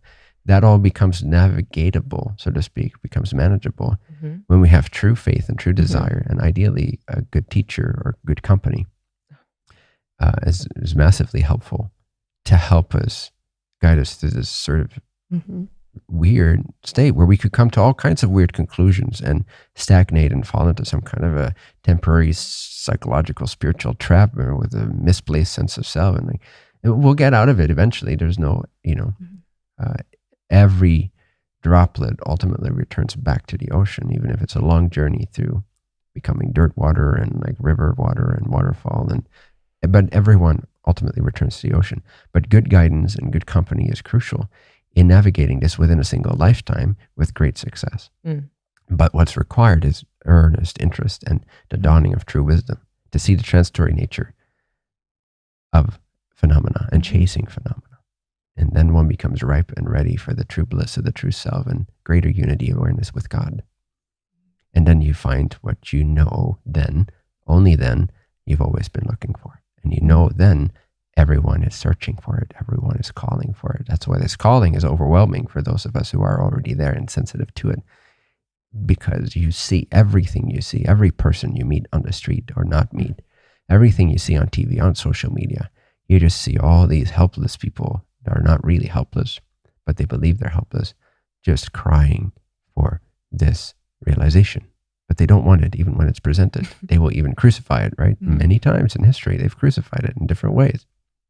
that all becomes navigatable, so to speak, becomes manageable Mhm. when we have true faith and true desire, and ideally a good teacher or good company uh, is, is massively helpful to help us guide us through this sort of Mhm. weird state where we could come to all kinds of weird conclusions and stagnate and fall into some kind of a temporary psychological spiritual trap or with a misplaced sense of self and like we'll get out of it eventually there's no you know Mhm. uh, every droplet ultimately returns back to the ocean even if it's a long journey through becoming dirt water and like river water and waterfall and but everyone ultimately returns to the ocean but good guidance and good company is crucial in navigating this within a single lifetime with great success. Mm. But what's required is earnest interest and the dawning of true wisdom to see the transitory nature of phenomena and chasing phenomena. And then one becomes ripe and ready for the true bliss of the true self and greater unity awareness with God. And then you find what you know then, only then, you've always been looking for. And you know then everyone is searching for it. Everyone is calling for it. That's why this calling is overwhelming for those of us who are already there and sensitive to it. Because you see everything you see, every person you meet on the street or not meet, everything you see on TV, on social media. You just see all these helpless people that are not really helpless, but they believe they're helpless, just crying for this realization. But they don't want it even when it's presented. they will even crucify it, right? Mhm. Many times in history, they've crucified it in different ways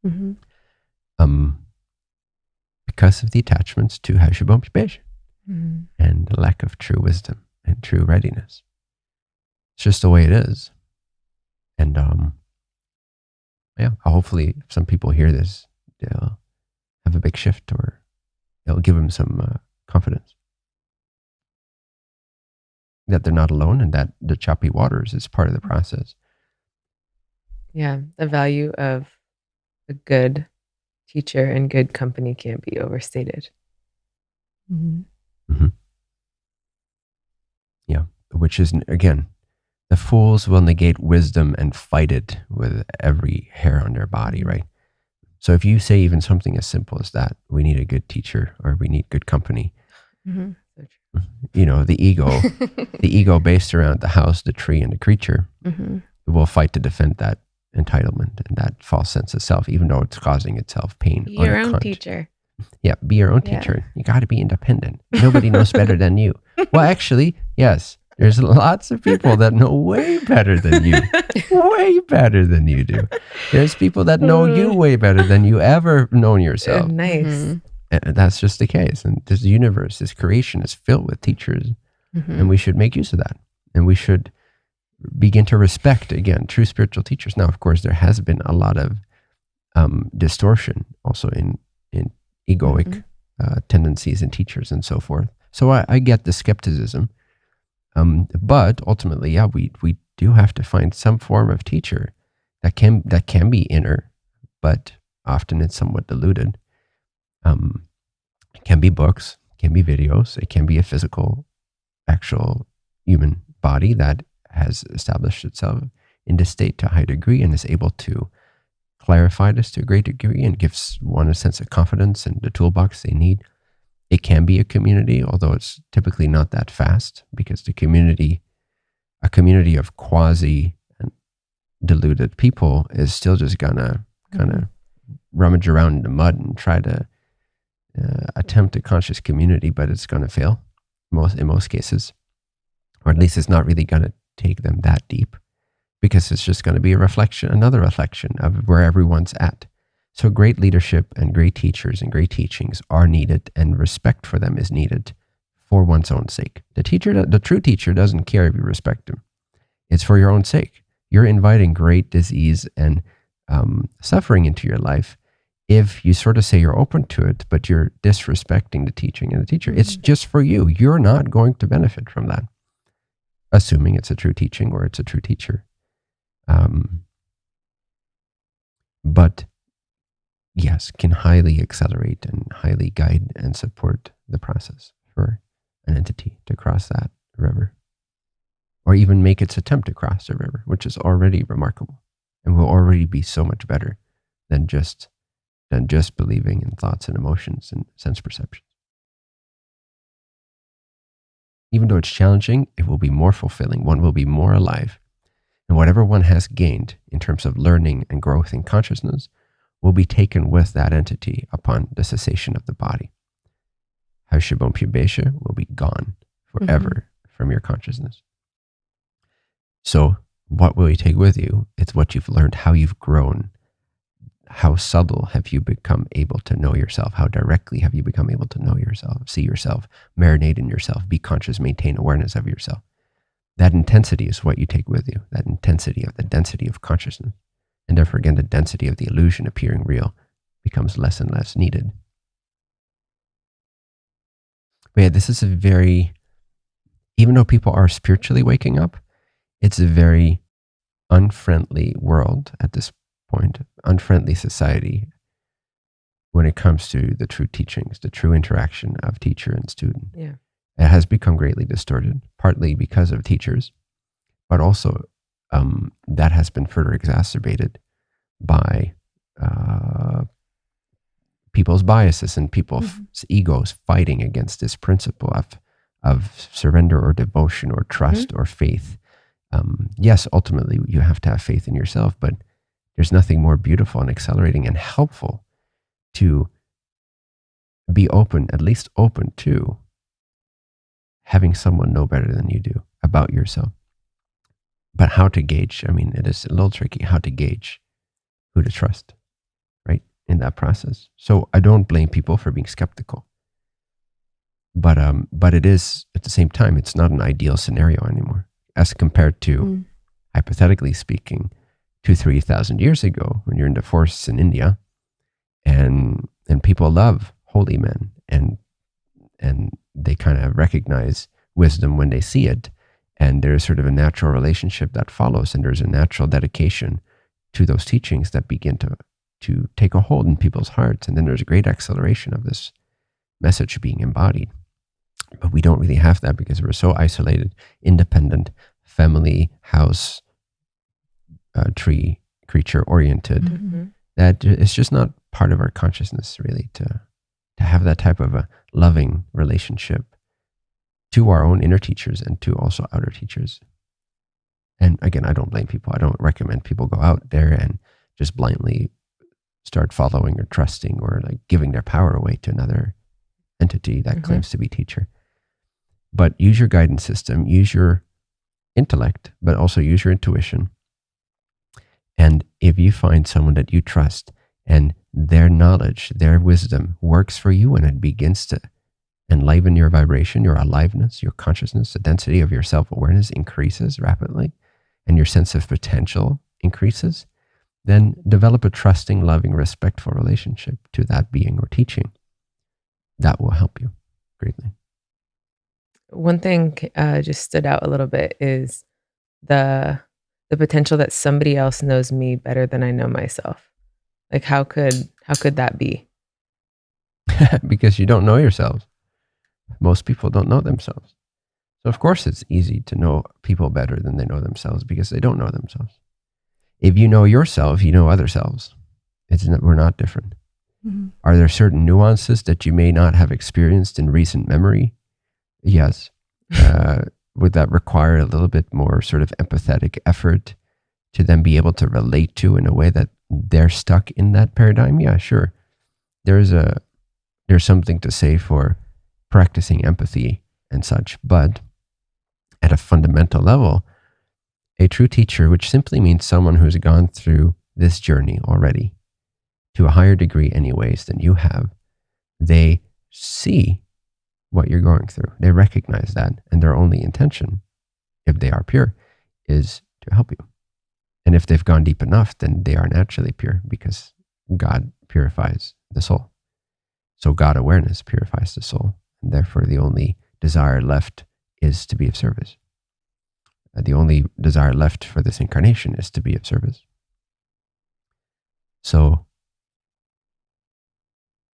Mhm. um, because of the attachments to Hashabom Shbesh Mhm. and the lack of true wisdom and true readiness. It's just the way it is. And um, yeah, hopefully some people hear this, they'll have a big shift or it'll give them some uh, confidence that they're not alone and that the choppy waters is part of the process. Yeah, the value of a good teacher and good company can't be overstated. Mhm. which is again the fools will negate wisdom and fight it with every hair on their body right so if you say even something as simple as that we need a good teacher or we need good company Mhm. So true. you know the ego the ego based around the house the tree and the creature Mhm. will fight to defend that entitlement and that false sense of self even though it's causing itself pain Be your own account. teacher. Yeah, be your own Yeah. teacher. You got to be independent. Nobody knows better than you. Well, actually, yes, there's lots of people that know way better than you. way better than you do. There's people that know you way better than you ever known Uh, yourself. nice. Mhm. And that's just the case. And this universe, this creation is filled with teachers, Mhm. and we should make use of that. And we should begin to respect, again, true spiritual teachers. Now, of course, there has been a lot of um, distortion also in, in egoic Mhm. uh, tendencies in teachers and so forth. So I, I get the skepticism. Um, but ultimately, yeah, we, we do have to find some form of teacher that can that can be inner, but often it's somewhat diluted. Um, it can be books, can be videos, it can be a physical, actual human body that has established itself in this state to a high degree and is able to clarify this to a great degree and gives one a sense of confidence and the toolbox they need. It can be a community, although it's typically not that fast because the community, a community of quasi deluded people, is still just gonna kind of rummage around in the mud and try to uh, attempt a conscious community, but it's gonna fail most in most cases, or at least it's not really gonna take them that deep because it's just going to be a reflection, another reflection of where everyone's at. So great leadership and great teachers and great teachings are needed, and respect for them is needed for one's own sake. The teacher, the true teacher, doesn't care if you respect him. It's for your own sake. You're inviting great disease and um, suffering into your life if you sort of say you're open to it, but you're disrespecting the teaching and the teacher. It's just for you. You're not going to benefit from that, assuming it's a true teaching or it's a true teacher. Um, but yes, can highly accelerate and highly guide and support the process for an entity to cross that river or even make its attempt to cross the river, which is already remarkable and will already be so much better than just than just believing in thoughts and emotions and sense perceptions. Even though it's challenging, it will be more fulfilling. One will be more alive. And whatever one has gained in terms of learning and growth in consciousness will be taken with that entity upon the cessation of the body. How Haushabon Pubesha will be gone forever mm-hmm. from your consciousness. So, what will you take with you? It's what you've learned, how you've grown, how subtle have you become able to know yourself? How directly have you become able to know yourself, see yourself, marinate in yourself, be conscious, maintain awareness of yourself? That intensity is what you take with you, that intensity of the density of consciousness. And therefore, again, the density of the illusion appearing real becomes less and less needed. But yeah, this is a very, even though people are spiritually waking up, it's a very unfriendly world at this point, unfriendly society when it comes to the true teachings, the true interaction of teacher and student. Yeah. It has become greatly distorted, partly because of teachers, but also um, that has been further exacerbated by uh, people's biases and people's mm-hmm. egos fighting against this principle of of surrender or devotion or trust mm-hmm. or faith. Um, yes, ultimately you have to have faith in yourself, but there's nothing more beautiful and accelerating and helpful to be open, at least open to having someone know better than you do about yourself. But how to gauge, I mean, it is a little tricky how to gauge who to trust, right, in that process. So I don't blame people for being skeptical. But um, but it is at the same time, it's not an ideal scenario anymore, as compared to, mm. hypothetically speaking, two, three thousand years ago, when you're in the forests in India, and and people love holy men, and and they kind of recognize wisdom when they see it, and there's sort of a natural relationship that follows, and there's a natural dedication to those teachings that begin to to take a hold in people's hearts. And then there's a great acceleration of this message being embodied. But we don't really have that because we're so isolated, independent, family, house, uh, tree, creature oriented mm-hmm. that it's just not part of our consciousness really to to have that type of a loving relationship to our own inner teachers and to also outer teachers. And again, I don't blame people. I don't recommend people go out there and just blindly start following or trusting or like giving their power away to another entity that mm-hmm. claims to be teacher. But use your guidance system, use your intellect, but also use your intuition. And if you find someone that you trust and their knowledge, their wisdom works for you and it begins to enliven your vibration, your aliveness, your consciousness, the density of your self awareness increases rapidly, and your sense of potential increases, then develop a trusting, loving, respectful relationship to that being or teaching. That will help you greatly. One thing uh, just stood out a little bit is the the potential that somebody else knows me better than I know myself. Like how could how could that be? because you don't know yourselves. Most people don't know themselves. So, of course, it's easy to know people better than they know themselves because they don't know themselves. If you know yourself, you know other selves. It's not, we're not different. Mm-hmm. Are there certain nuances that you may not have experienced in recent memory? Yes. Uh, would that require a little bit more sort of empathetic effort to then be able to relate to in a way that they're stuck in that paradigm? Yeah, sure. There's a there's something to say for practicing empathy and such, but at a fundamental level, a true teacher, which simply means someone who's gone through this journey already to a higher degree, anyways, than you have, they see what you're going through. They recognize that, and their only intention, if they are pure, is to help you. And if they've gone deep enough, then they are naturally pure because God purifies the soul. So God awareness purifies the soul. And therefore, the only desire left is to be of service. Uh, the only desire left for this incarnation is to be of service. So,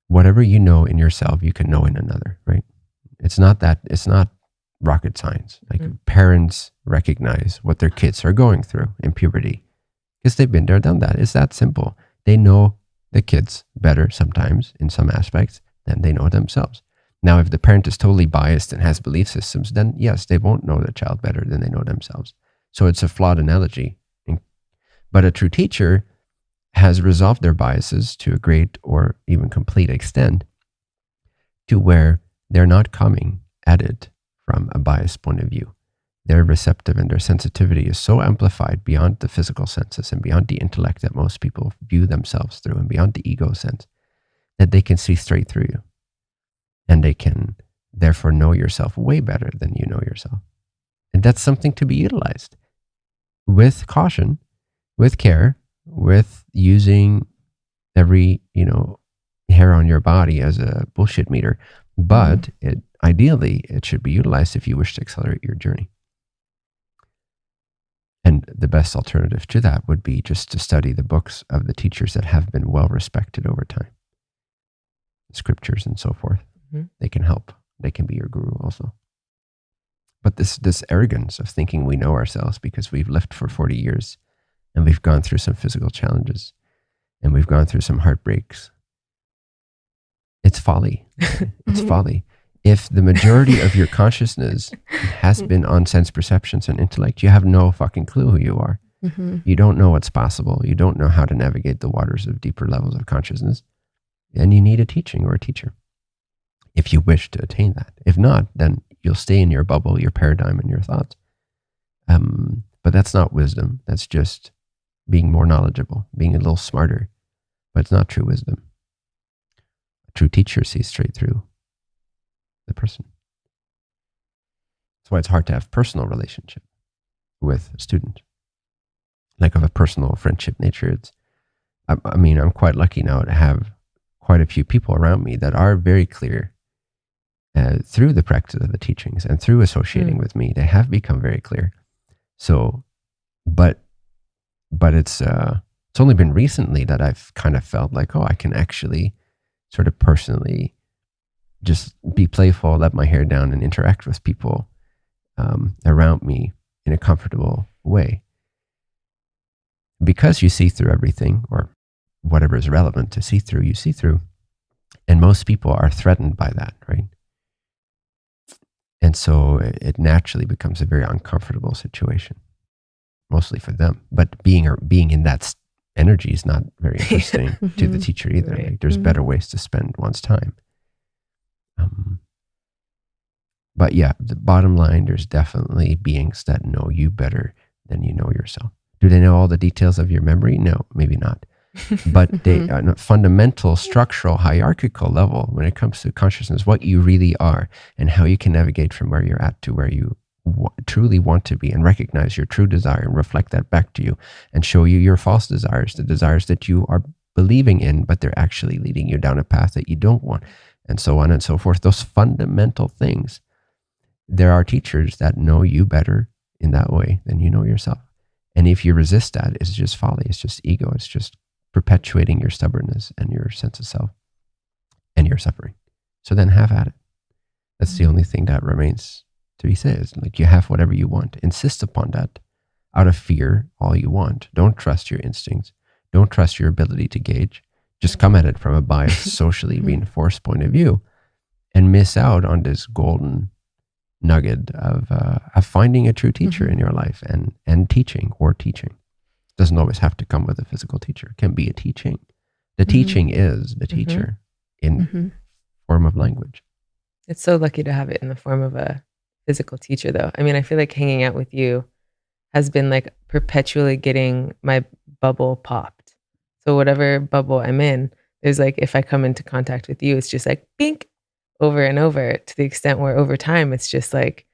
whatever you know in yourself, you can know in another, right? It's not that, it's not rocket science. Like mm-hmm. parents recognize what their kids are going through in puberty because they've been there, done that. It's that simple. They know the kids better sometimes in some aspects than they know themselves. Now, if the parent is totally biased and has belief systems, then yes, they won't know the child better than they know themselves. So it's a flawed analogy. But a true teacher has resolved their biases to a great or even complete extent to where they're not coming at it from a biased point of view. They're receptive and their sensitivity is so amplified beyond the physical senses and beyond the intellect that most people view themselves through and beyond the ego sense that they can see straight through you. And they can therefore know yourself way better than you know yourself. And that's something to be utilized with caution, with care, with using every, you know, hair on your body as a bullshit meter. But it ideally it should be utilized if you wish to accelerate your journey. And the best alternative to that would be just to study the books of the teachers that have been well respected over time, scriptures and so forth. Mm-hmm. They can help. They can be your guru also. But this this arrogance of thinking we know ourselves because we've lived for 40 years and we've gone through some physical challenges and we've gone through some heartbreaks. It's folly. It's folly. If the majority of your consciousness has been on sense perceptions and intellect, you have no fucking clue who you are. Mm-hmm. You don't know what's possible. You don't know how to navigate the waters of deeper levels of consciousness. And you need a teaching or a teacher if you wish to attain that. If not, then you'll stay in your bubble, your paradigm, and your thoughts. Um, but that's not wisdom. That's just being more knowledgeable, being a little smarter. But it's not true wisdom. A true teacher sees straight through the person. That's why it's hard to have personal relationship with a student, like of a personal friendship nature. It's, I, I mean, I'm quite lucky now to have quite a few people around me that are very clear uh, through the practice of the teachings and through associating mm. with me, they have become very clear. So, but, but it's, uh, it's only been recently that I've kind of felt like, oh, I can actually sort of personally just be playful, let my hair down, and interact with people um, around me in a comfortable way. Because you see through everything, or whatever is relevant to see through, you see through. And most people are threatened by that, right? And so it naturally becomes a very uncomfortable situation, mostly for them. But being or being in that energy is not very interesting to the teacher either. Right. Like there's mm-hmm. better ways to spend one's time. Um, but yeah, the bottom line, there's definitely beings that know you better than you know yourself. Do they know all the details of your memory? No, maybe not but they mm-hmm. on a fundamental structural hierarchical level when it comes to consciousness what you really are and how you can navigate from where you're at to where you truly want to be and recognize your true desire and reflect that back to you and show you your false desires the desires that you are believing in but they're actually leading you down a path that you don't want and so on and so forth those fundamental things there are teachers that know you better in that way than you know yourself and if you resist that it's just folly it's just ego it's just perpetuating your stubbornness and your sense of self and your suffering. So then have at it. That's the mm-hmm. only thing that remains to be said. Is like you have whatever you want. Insist upon that out of fear, all you want. Don't trust your instincts. Don't trust your ability to gauge. Just come at it from a biased, socially reinforced point of view and miss out on this golden nugget of, uh, of finding a true teacher mm-hmm. in your life and, and teaching or teaching doesn't always have to come with a physical teacher. It can be a teaching. The mm-hmm. teaching is the mm-hmm. teacher mm-hmm. in mm-hmm. form of language. It's so lucky to have it in the form of a physical teacher, though. I mean, I feel like hanging out with you has been like perpetually getting my bubble popped. So whatever bubble I'm in, there's like if I come into contact with you, it's just like bink over and over to the extent where over time it's just like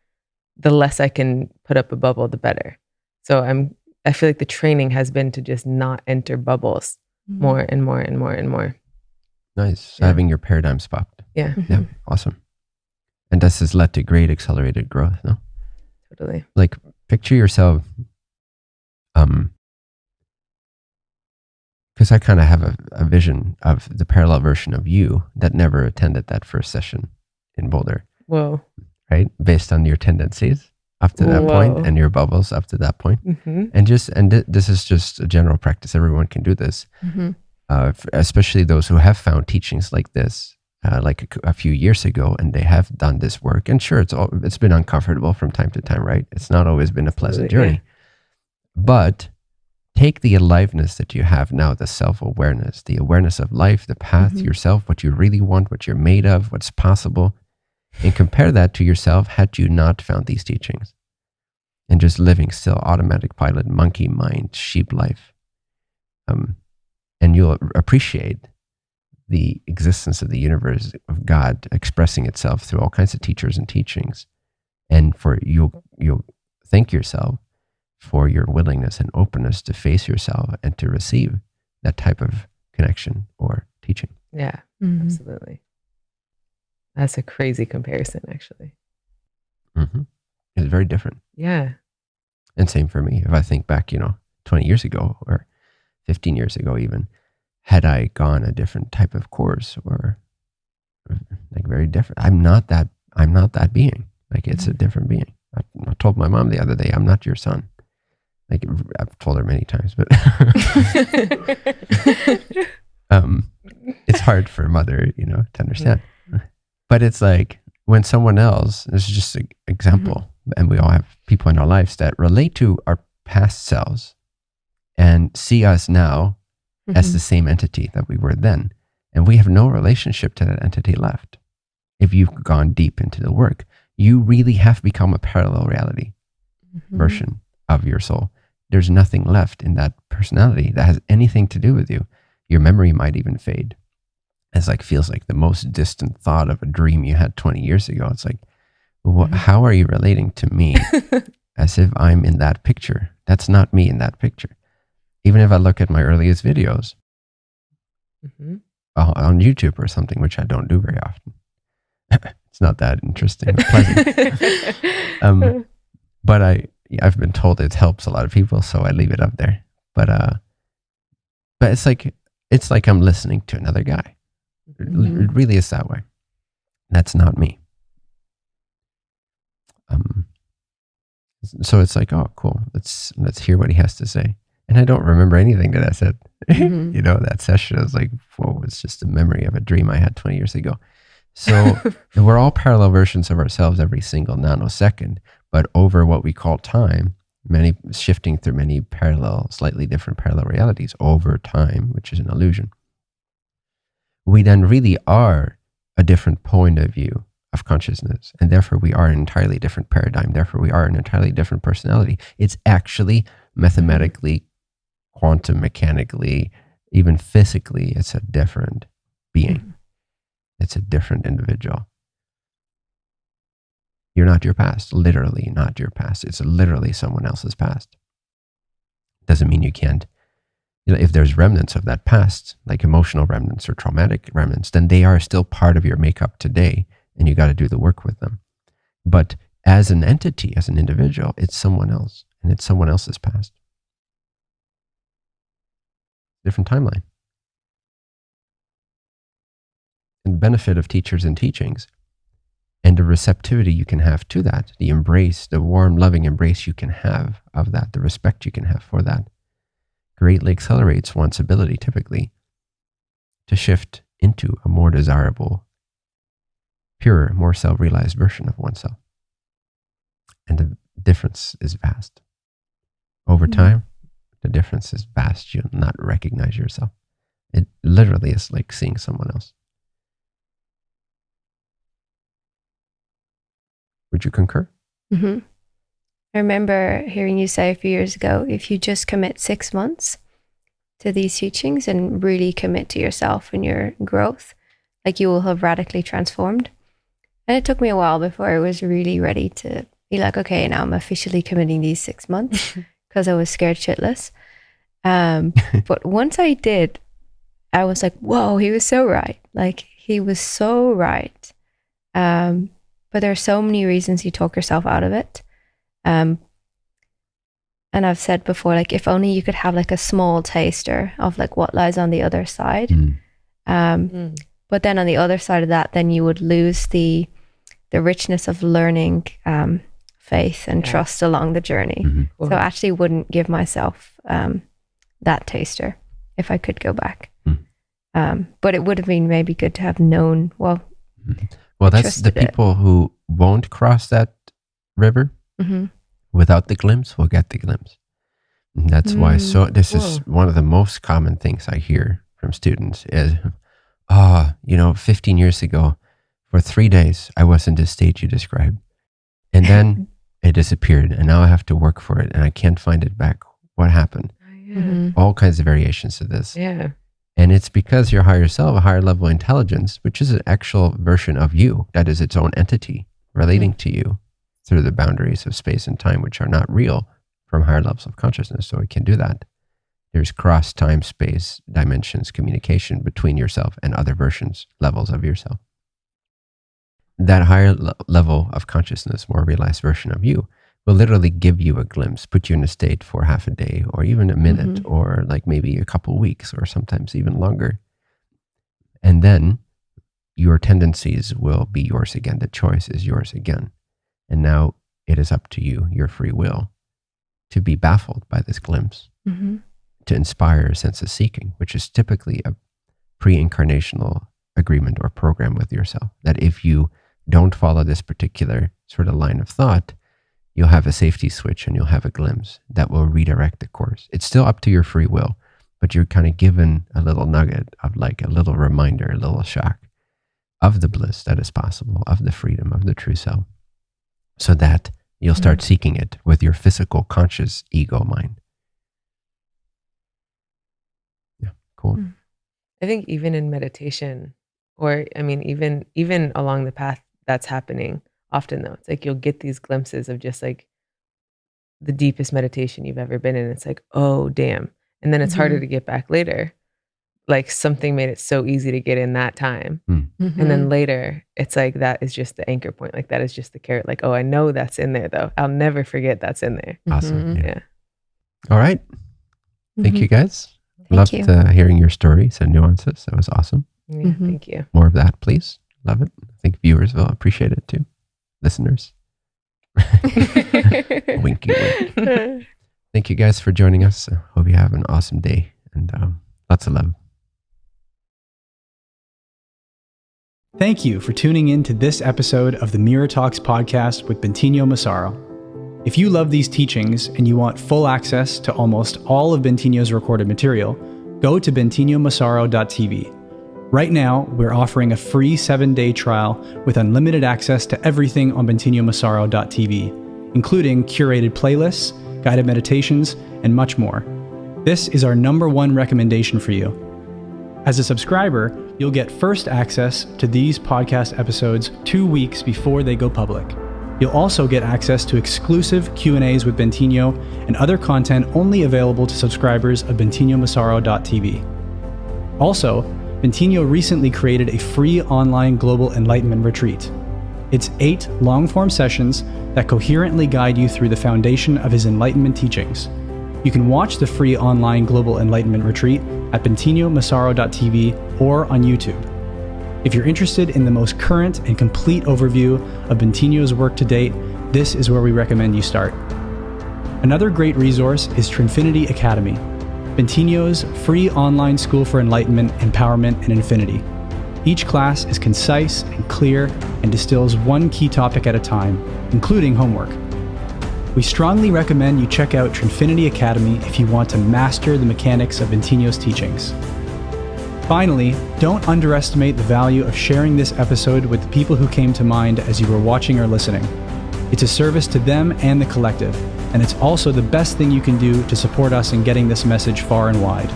the less I can put up a bubble, the better. So I'm I feel like the training has been to just not enter bubbles mm-hmm. more and more and more and more. Nice. Yeah. Having your paradigm popped. Yeah. Mm-hmm. Yeah. Awesome. And this has led to great accelerated growth, no? Totally. Like picture yourself um because I kind of have a, a vision of the parallel version of you that never attended that first session in Boulder, Whoa. right? Based on your tendencies up to that Whoa. and your bubbles up to that point. hmm And just, and th- this is just a general practice. Everyone can do this, Mm-hmm. uh, especially those who have found teachings like this. Uh, like a few years ago, and they have done this work. And sure, it's all, it's been uncomfortable from time to time, right? It's not always been a pleasant yeah. journey. But take the aliveness that you have now, the self awareness, the awareness of life, the path, Mhm. yourself, what you really want, what you're made of, what's possible, and compare that to yourself had you not found these teachings and just living still automatic pilot, monkey mind, sheep life. Um, and you'll appreciate the existence of the universe of God expressing itself through all kinds of teachers and teachings. And for you'll you'll thank yourself for your willingness and openness to face yourself and to receive that type of connection or teaching. Yeah, Mm-hmm. absolutely. That's a crazy comparison, actually. hmm It's very different. Yeah. And same for me. If I think back, you know, 20 years ago or 15 years ago, even, had I gone a different type of course or like very different, I'm not that, I'm not that being. Like it's a mm-hmm. different being. I, I told my mom the other day, I'm not your son. Like I've told her many times, but um, it's hard for a mother, you know, to understand. Mm-hmm. But it's like when someone else, this is just an example, mm-hmm. and we all have people in our lives that relate to our past selves and see us now as the same entity that we were then. And we have no relationship to that entity left. If you've gone deep into the work, you really have become a parallel reality Mm-hmm. version of your soul. There's nothing left in that personality that has anything to do with you. Your memory might even fade. It's like feels like the most distant thought of a dream you had 20 years ago. It's like, wha Mhm. how are you relating to me as if I'm in that picture? That's not me in that picture. Even if I look at my earliest videos hmm uh, on YouTube or something, which I don't do very often, it's not that interesting or pleasant. Um, but I I've been told it helps a lot of people, so I leave it up there. But uh, but it's like it's like I'm listening to another guy. It, Mhm. it really is that way. That's not me. Um. So it's like, oh, cool. Let's let's hear what he has to say. And I don't remember anything that I said. Mhm. you know, that session I was like, whoa, it's just a memory of a dream I had 20 years ago. So we're all parallel versions of ourselves every single nanosecond, but over what we call time, many shifting through many parallel, slightly different parallel realities over time, which is an illusion. We then really are a different point of view of consciousness, and therefore we are an entirely different paradigm. Therefore, we are an entirely different personality. It's actually mathematically, quantum mechanically, even physically, it's a different being. Mm. It's a different individual. You're not your past, literally not your past. It's literally someone else's past. Doesn't mean you can't. You know, if there's remnants of that past, like emotional remnants or traumatic remnants, then they are still part of your makeup today, and you got to do the work with them. But as an entity, as an individual, it's someone else, and it's someone else's past. Different timeline. And the benefit of teachers and teachings and the receptivity you can have to that, the embrace, the warm, loving embrace you can have of that, the respect you can have for that, greatly accelerates one's ability typically to shift into a more desirable, purer, more self realized version of oneself. And the difference is vast. Over Mhm. time, the difference is vast. You'll not recognize yourself. It literally is like seeing someone else. Would you concur? hmm I remember hearing you say a few years ago if you just commit six months to these teachings and really commit to yourself and your growth, like you will have radically transformed. And it took me a while before I was really ready to be like, okay, now I'm officially committing these six months because I was scared shitless. Um, but once I did, I was like, whoa, he was so right. Like, he was so right. Um, but there are so many reasons you talk yourself out of it. Um, and I've said before, like if only you could have like a small taster of like what lies on the other side. Mm. Um, Mm. but then on the other side of that, then you would lose the the richness of learning um, faith and Yeah. trust along the journey. Mhm. Cool. So I actually wouldn't give myself um, that taster if I could go back. Mm. Um, but it would have been maybe good to have known. Well, Well, that's the trusted it. people who won't cross that river mhm. without the glimpse will get the glimpse. And that's why. So this is one of the most common things I hear from students is, "Oh, you know, 15 years ago, for three days, I was in this state you described, and then it disappeared, and now I have to work for it, and I can't find it back. What happened? yeah. Mhm. All kinds of variations of this, yeah. and it's because your higher self, a higher level intelligence, which is an actual version of you, that is its own entity relating to you through the boundaries of space and time, which are not real from higher levels of consciousness. So it can do that. There's cross time, space, dimensions, communication between yourself and other versions, levels of yourself. That higher le- level of consciousness, more realized version of you, will literally give you a glimpse, put you in a state for half a day or even a minute or like maybe a couple weeks or sometimes even longer. And then your tendencies will be yours again. The choice is yours again. And now it is up to you, your free will, to be baffled by this glimpse, Mhm. to inspire a sense of seeking, which is typically a pre incarnational agreement or program with yourself. That if you don't follow this particular sort of line of thought, you'll have a safety switch and you'll have a glimpse that will redirect the course. It's still up to your free will, but you're kind of given a little nugget of like a little reminder, a little shock of the bliss that is possible, of the freedom of the true self, so that you'll start seeking it with your physical, conscious ego mind. Yeah, cool. Mm. I think even in meditation, or I mean, even even along the path that's happening, often though, it's like you'll get these glimpses of just like the deepest meditation you've ever been in. It's like, oh damn. And then it's harder Mhm. to get back later. Like something made it so easy to get in that time. And Mm-hmm. then later, it's like that is just the anchor point. Like that is just the carrot. Like, oh, I know that's in there though. I'll never forget that's in there. Awesome. Mhm. Yeah. Yeah. All right. Thank you guys. Thank Loved you. Uh, hearing your stories and nuances. That was awesome. Yeah. Thank you. More of that, please. Love it. I think viewers will appreciate it too. Listeners. Winky wink. Thank you guys for joining us. I hope you have an awesome day and um, lots of love. Thank you for tuning in to this episode of the Mirror Talks podcast with Bentinho Massaro. If you love these teachings and you want full access to almost all of Bentinho's recorded material, go to bentinhomassaro.tv. Right now, we're offering a free seven day trial with unlimited access to everything on bentinhomassaro.tv, including curated playlists, guided meditations, and much more. This is our number one recommendation for you. As a subscriber, you'll get first access to these podcast episodes 2 weeks before they go public. You'll also get access to exclusive Q&As with Bentinho and other content only available to subscribers of bentinhomassaro.tv. Also, Bentinho recently created a free online global enlightenment retreat. It's 8 long-form sessions that coherently guide you through the foundation of his enlightenment teachings. You can watch the free online Global Enlightenment Retreat at bentinhomassaro.tv or on YouTube. If you're interested in the most current and complete overview of Bentinho's work to date, this is where we recommend you start. Another great resource is Trinfinity Academy, Bentinho's free online school for enlightenment, empowerment, and infinity. Each class is concise and clear and distills one key topic at a time, including homework. We strongly recommend you check out Trinfinity Academy if you want to master the mechanics of Bentinho's teachings. Finally, don't underestimate the value of sharing this episode with the people who came to mind as you were watching or listening. It's a service to them and the collective, and it's also the best thing you can do to support us in getting this message far and wide.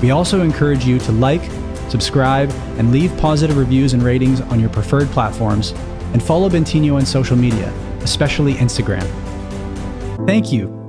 We also encourage you to like, subscribe, and leave positive reviews and ratings on your preferred platforms, and follow Bentinho on social media, especially Instagram. Thank you